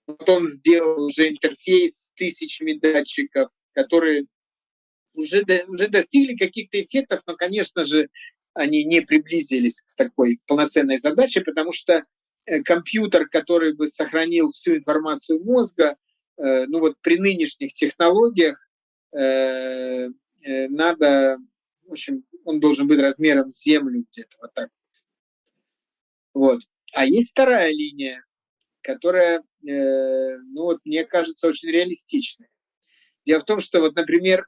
вот он сделал уже интерфейс с тысячами датчиков, которые уже, уже достигли каких-то эффектов, но, конечно же, они не приблизились к такой полноценной задаче, потому что э, компьютер, который бы сохранил всю информацию мозга, э, ну вот при нынешних технологиях э, надо, в общем, он должен быть размером с Землю где-то вот так вот. А есть вторая линия, которая, ну вот, мне кажется, очень реалистичная. Дело в том, что вот, например,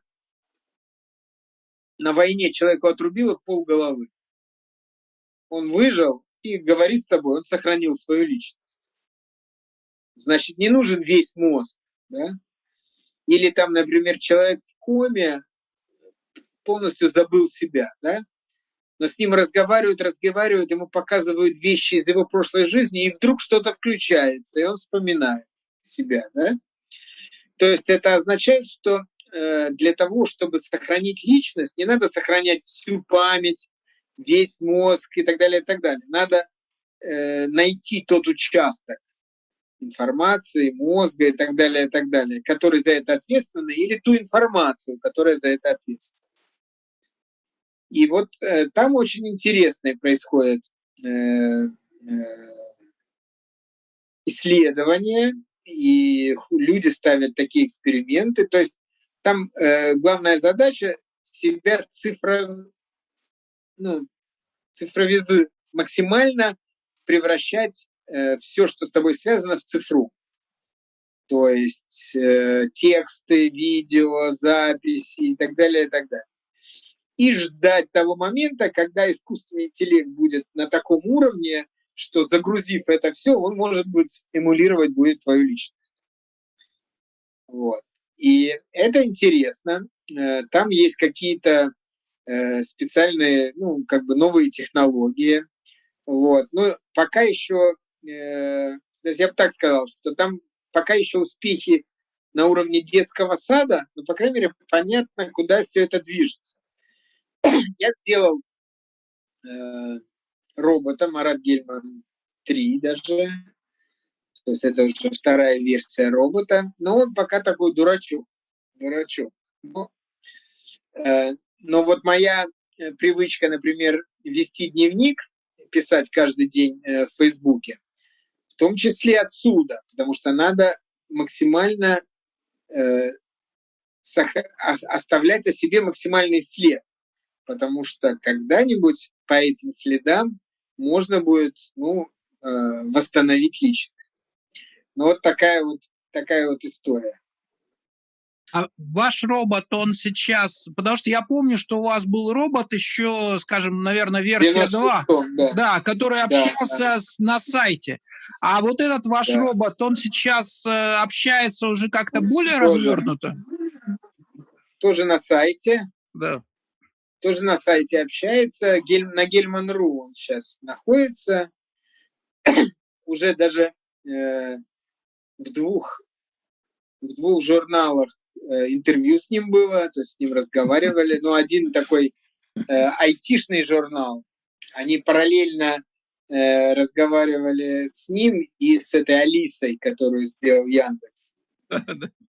на войне человеку отрубило пол головы. Он выжил и говорит с тобой, он сохранил свою личность. Значит, не нужен весь мозг. Да? Или там, например, человек в коме полностью забыл себя, да? Но с ним разговаривают, разговаривают, ему показывают вещи из его прошлой жизни, и вдруг что-то включается, и он вспоминает себя. Да? То есть это означает, что Э, для того, чтобы сохранить личность, не надо сохранять всю память, весь мозг и так далее, и так далее. Надо э, найти тот участок информации, мозга и так далее, и так далее, который за это ответственный, или ту информацию, которая за это ответственна. И вот э, там очень интересные происходят э, э, исследования, и люди ставят такие эксперименты. То есть там э, главная задача себя цифро, ну, цифровизу максимально превращать э, все, что с тобой связано, в цифру. То есть э, тексты, видео, записи и так далее, и так далее. И ждать того момента, когда искусственный интеллект будет на таком уровне, что загрузив это все, он, может быть, эмулировать будет твою личность. Вот. И это интересно. Э, там есть какие-то э, специальные, ну, как бы новые технологии. Вот. Но пока еще, э, то есть я бы так сказал, что там пока еще успехи на уровне детского сада, но, по крайней мере, понятно, куда все это движется. Я сделал э, робота Марат Гельман 3 даже, то есть это уже вторая версия робота, но он пока такой дурачок, дурачок. Но, э, но вот моя э, привычка, например, вести дневник, писать каждый день э, в Фейсбуке, в том числе отсюда, потому что надо максимально э, оставлять о себе максимальный след, потому что когда-нибудь по этим следам можно будет ну, э, восстановить личность. Ну вот такая вот такая вот история. А ваш робот, он сейчас... Потому что я помню, что у вас был робот еще, скажем, наверное, версия 2, да. да, который общался да, да. С, на сайте. А вот этот ваш да. робот, он сейчас э, общается уже как-то более тоже, развернуто? Тоже на сайте. Да. Тоже на сайте общается. Гель, на Гельман.ру он сейчас находится. уже даже э, в двух в двух журналах Э, интервью с ним было, то есть с ним разговаривали. Ну, один такой э, айтишный журнал, они параллельно э, разговаривали с ним и с этой Алисой, которую сделал Яндекс.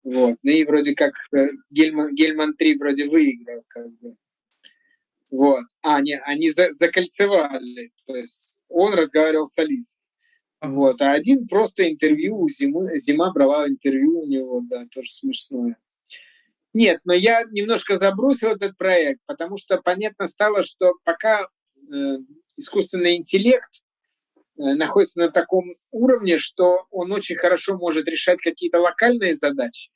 Вот. Ну и вроде как э, Гельман, Гельман 3 вроде выиграл, как бы. Вот. А, не, они за, закольцевали. То есть он разговаривал с Алисой. Вот. А один просто интервью, зимы, зима брала интервью у него, да, тоже смешное. Нет, но я немножко забросил этот проект, потому что понятно стало, что пока э, искусственный интеллект э, находится на таком уровне, что он очень хорошо может решать какие-то локальные задачи,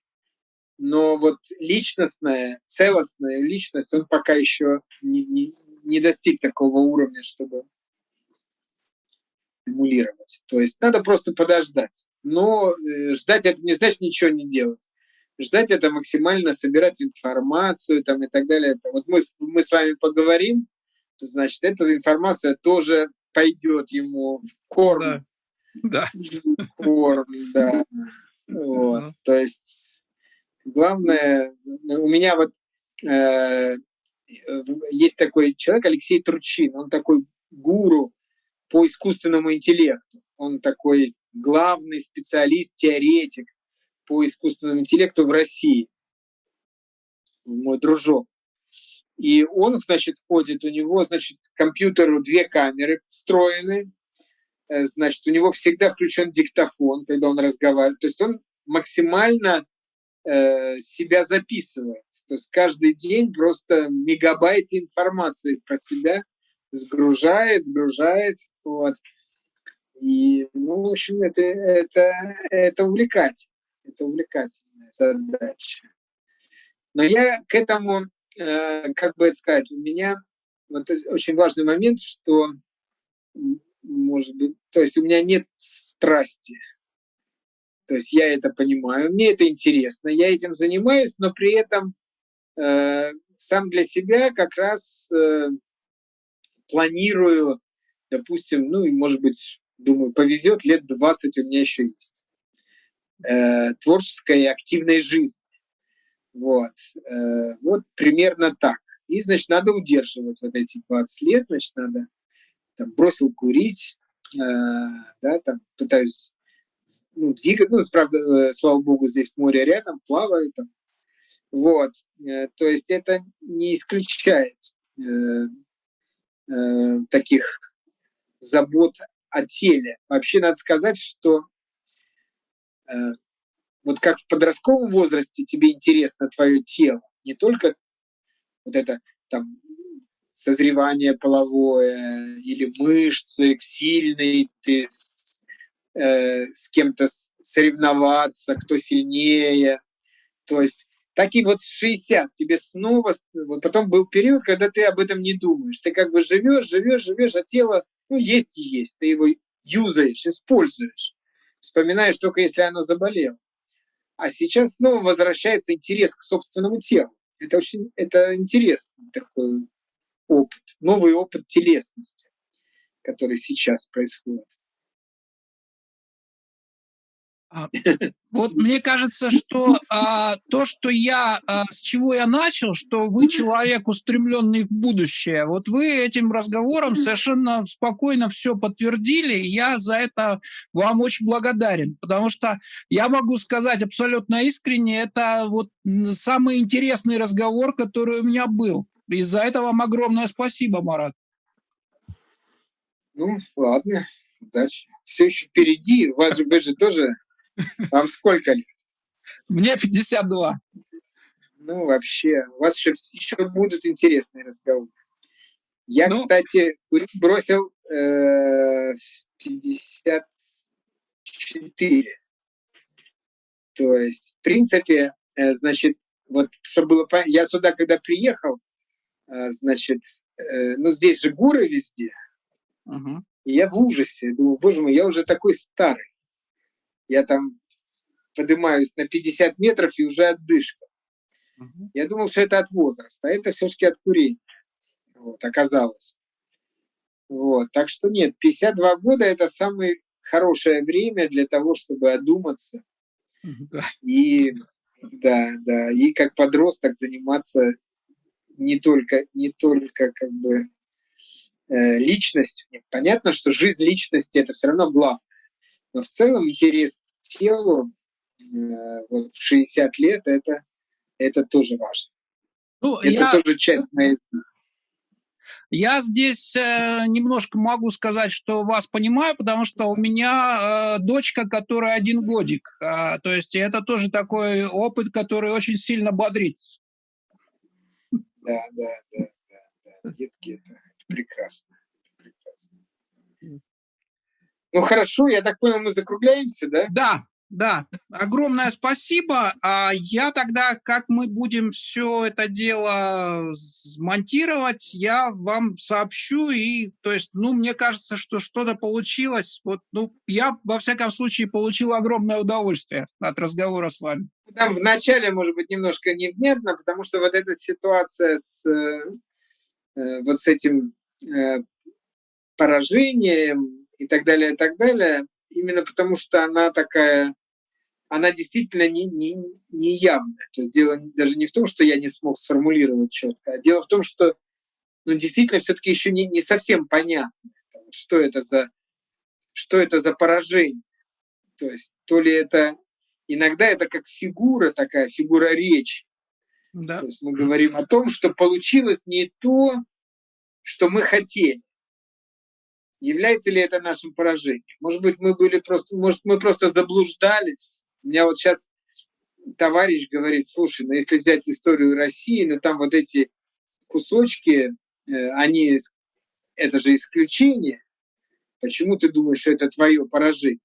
но вот личностная, целостная личность, он пока еще не, не, не достиг такого уровня, чтобы эмулировать. То есть надо просто подождать. Но э, ждать это не значит ничего не делать ждать это максимально, собирать информацию там, и так далее. Это вот мы, мы с вами поговорим, значит, эта информация тоже пойдет ему в корм. Да. да. В корм, да. Вот. Ну. То есть главное, у меня вот э, есть такой человек, Алексей Турчин, он такой гуру по искусственному интеллекту. Он такой главный специалист, теоретик по искусственному интеллекту в России, мой дружок. И он, значит, входит, у него, значит, компьютеру две камеры встроены, э, значит, у него всегда включен диктофон, когда он разговаривает. То есть он максимально э, себя записывает. То есть каждый день просто мегабайт информации про себя сгружает, сгружает. Вот. И, ну, в общем, это, это, это увлекательно это увлекательная задача. Но я к этому, э, как бы сказать, у меня вот очень важный момент, что, может быть, то есть у меня нет страсти. То есть я это понимаю, мне это интересно, я этим занимаюсь, но при этом э, сам для себя как раз э, планирую, допустим, ну, может быть, думаю, повезет, лет 20 у меня еще есть э, творческой и активной жизни. Вот. Э, вот примерно так. И, значит, надо удерживать вот эти 20 лет, значит, надо там, бросил курить, э, да, там, пытаюсь ну, двигать, ну, правда, э, слава богу, здесь море рядом, плаваю там. Вот, э, то есть это не исключает э, э, таких забот о теле. Вообще надо сказать, что Э, вот как в подростковом возрасте тебе интересно твое тело, не только вот это там созревание половое или мышцы сильные, ты э, с кем-то соревноваться, кто сильнее. То есть так и вот с 60 тебе снова, вот потом был период, когда ты об этом не думаешь. Ты как бы живешь, живешь, живешь, а тело, ну, есть и есть. Ты его юзаешь, используешь вспоминаешь только если оно заболело. А сейчас снова возвращается интерес к собственному телу. Это очень это интересно, такое опыт, новый опыт телесности, который сейчас происходит. А, вот мне кажется, что а, то, что я, а, с чего я начал, что вы человек, устремленный в будущее, вот вы этим разговором совершенно спокойно все подтвердили, и я за это вам очень благодарен, потому что я могу сказать абсолютно искренне, это вот самый интересный разговор, который у меня был. И за это вам огромное спасибо, Марат. Ну, ладно, удачи. Все еще впереди. У вас вы же тоже вам сколько лет? Мне 52. Ну, вообще, у вас еще, еще будут интересные разговоры. Я, ну, кстати, бросил э, 54. То есть, в принципе, э, значит, вот, чтобы было понятно, я сюда, когда приехал, э, значит, э, ну, здесь же горы везде, угу. и я в ужасе, думаю, боже мой, я уже такой старый я там поднимаюсь на 50 метров и уже отдышка. Угу. Я думал, что это от возраста, а это все-таки от курения. Вот, оказалось. Вот, так что нет, 52 года – это самое хорошее время для того, чтобы одуматься. Да. И, да, да, и как подросток заниматься не только, не только как бы э, личностью. Нет, понятно, что жизнь личности – это все равно главное. Но в целом интерес к телу э, вот, в 60 лет это, это тоже важно. Ну, это я... тоже часть моей я здесь э, немножко могу сказать, что вас понимаю, потому что у меня э, дочка, которая один годик. Э, то есть это тоже такой опыт, который очень сильно бодрит. Да, да, да, да, да. Детки, это, это прекрасно. Ну хорошо, я так понял, мы закругляемся, да? Да, да. Огромное спасибо. А я тогда, как мы будем все это дело смонтировать, я вам сообщу. И, то есть, ну, мне кажется, что что-то получилось. Вот, ну, я, во всяком случае, получил огромное удовольствие от разговора с вами. Там вначале, может быть, немножко невнятно, потому что вот эта ситуация с э, вот с этим э, поражением, и так далее, и так далее, именно потому что она такая, она действительно не, не, не явная. То есть дело даже не в том, что я не смог сформулировать четко, а дело в том, что ну, действительно все-таки еще не, не совсем понятно, что это за что это за поражение. То есть то ли это иногда это как фигура такая, фигура речи. Да. То есть мы говорим о том, что получилось не то, что мы хотели. Является ли это нашим поражением? Может быть, мы были просто, может, мы просто заблуждались. У меня вот сейчас товарищ говорит, слушай, ну если взять историю России, ну там вот эти кусочки, э, они, это же исключение. Почему ты думаешь, что это твое поражение?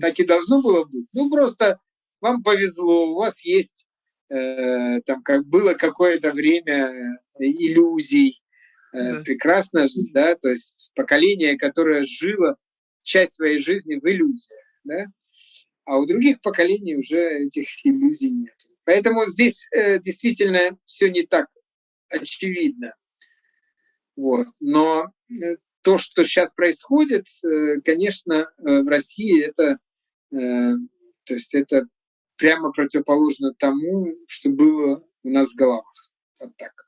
Так и должно было быть. Ну просто вам повезло, у вас есть э, там как было какое-то время иллюзий, Э, да. прекрасно, да, то есть поколение, которое жило часть своей жизни в иллюзиях, да, а у других поколений уже этих иллюзий нет. Поэтому здесь э, действительно все не так очевидно. Вот. Но э, то, что сейчас происходит, э, конечно, э, в России это, э, то есть это прямо противоположно тому, что было у нас в головах. Вот так.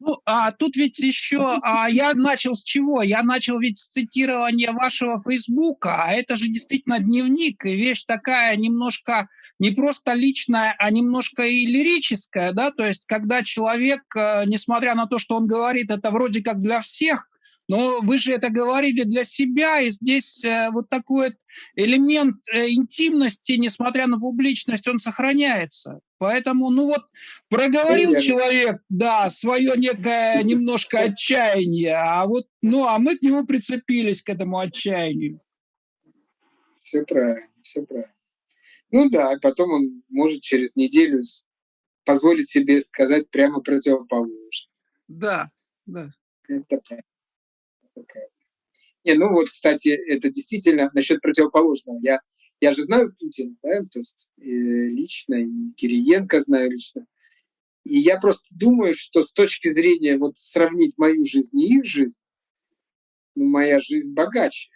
Ну, а тут ведь еще, а я начал с чего? Я начал ведь с цитирования вашего Фейсбука, а это же действительно дневник, и вещь такая немножко не просто личная, а немножко и лирическая, да, то есть когда человек, э, несмотря на то, что он говорит, это вроде как для всех, но вы же это говорили для себя, и здесь э, вот такой элемент э, интимности, несмотря на публичность, он сохраняется. Поэтому, ну вот, проговорил Примерно. человек, да, свое некое немножко отчаяние, а вот, ну, а мы к нему прицепились, к этому отчаянию. Все правильно, все правильно. Ну да, потом он может через неделю позволить себе сказать прямо противоположное. Да, да. Это правильно. Не, ну вот, кстати, это действительно насчет противоположного. Я, я же знаю Путина, да, то есть э, лично, и Кириенко знаю лично. И я просто думаю, что с точки зрения вот сравнить мою жизнь и их жизнь, ну, моя жизнь богаче.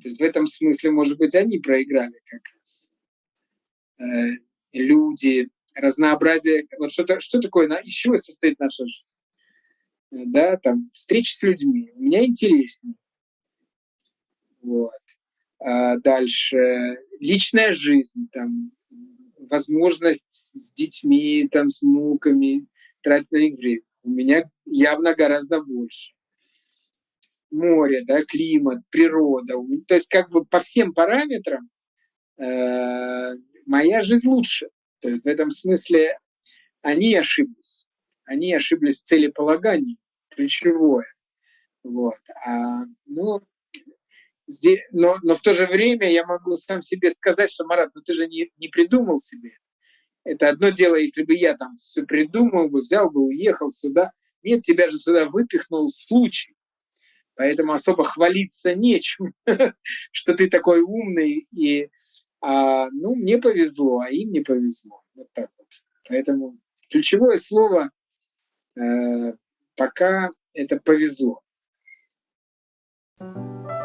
То есть в этом смысле, может быть, они проиграли как раз. Э, люди, разнообразие. Вот что, что такое, из чего состоит наша жизнь? Да, там, встречи с людьми. У меня интереснее. Вот. А дальше личная жизнь, там, возможность с детьми, там, с внуками тратить на них время. У меня явно гораздо больше. Море, да, климат, природа. То есть как бы по всем параметрам э, моя жизнь лучше. То есть в этом смысле они ошиблись. Они ошиблись в целеполагании, ключевое. Вот. А, ну, здесь, но, но в то же время я могу сам себе сказать, что, Марат, ну ты же не, не придумал себе. Это одно дело, если бы я там все придумал бы, взял бы, уехал сюда. Нет, тебя же сюда выпихнул случай. Поэтому особо хвалиться нечем, что ты такой умный. И, а, ну, мне повезло, а им не повезло. Вот так вот. Поэтому ключевое слово э, пока это повезло. thank you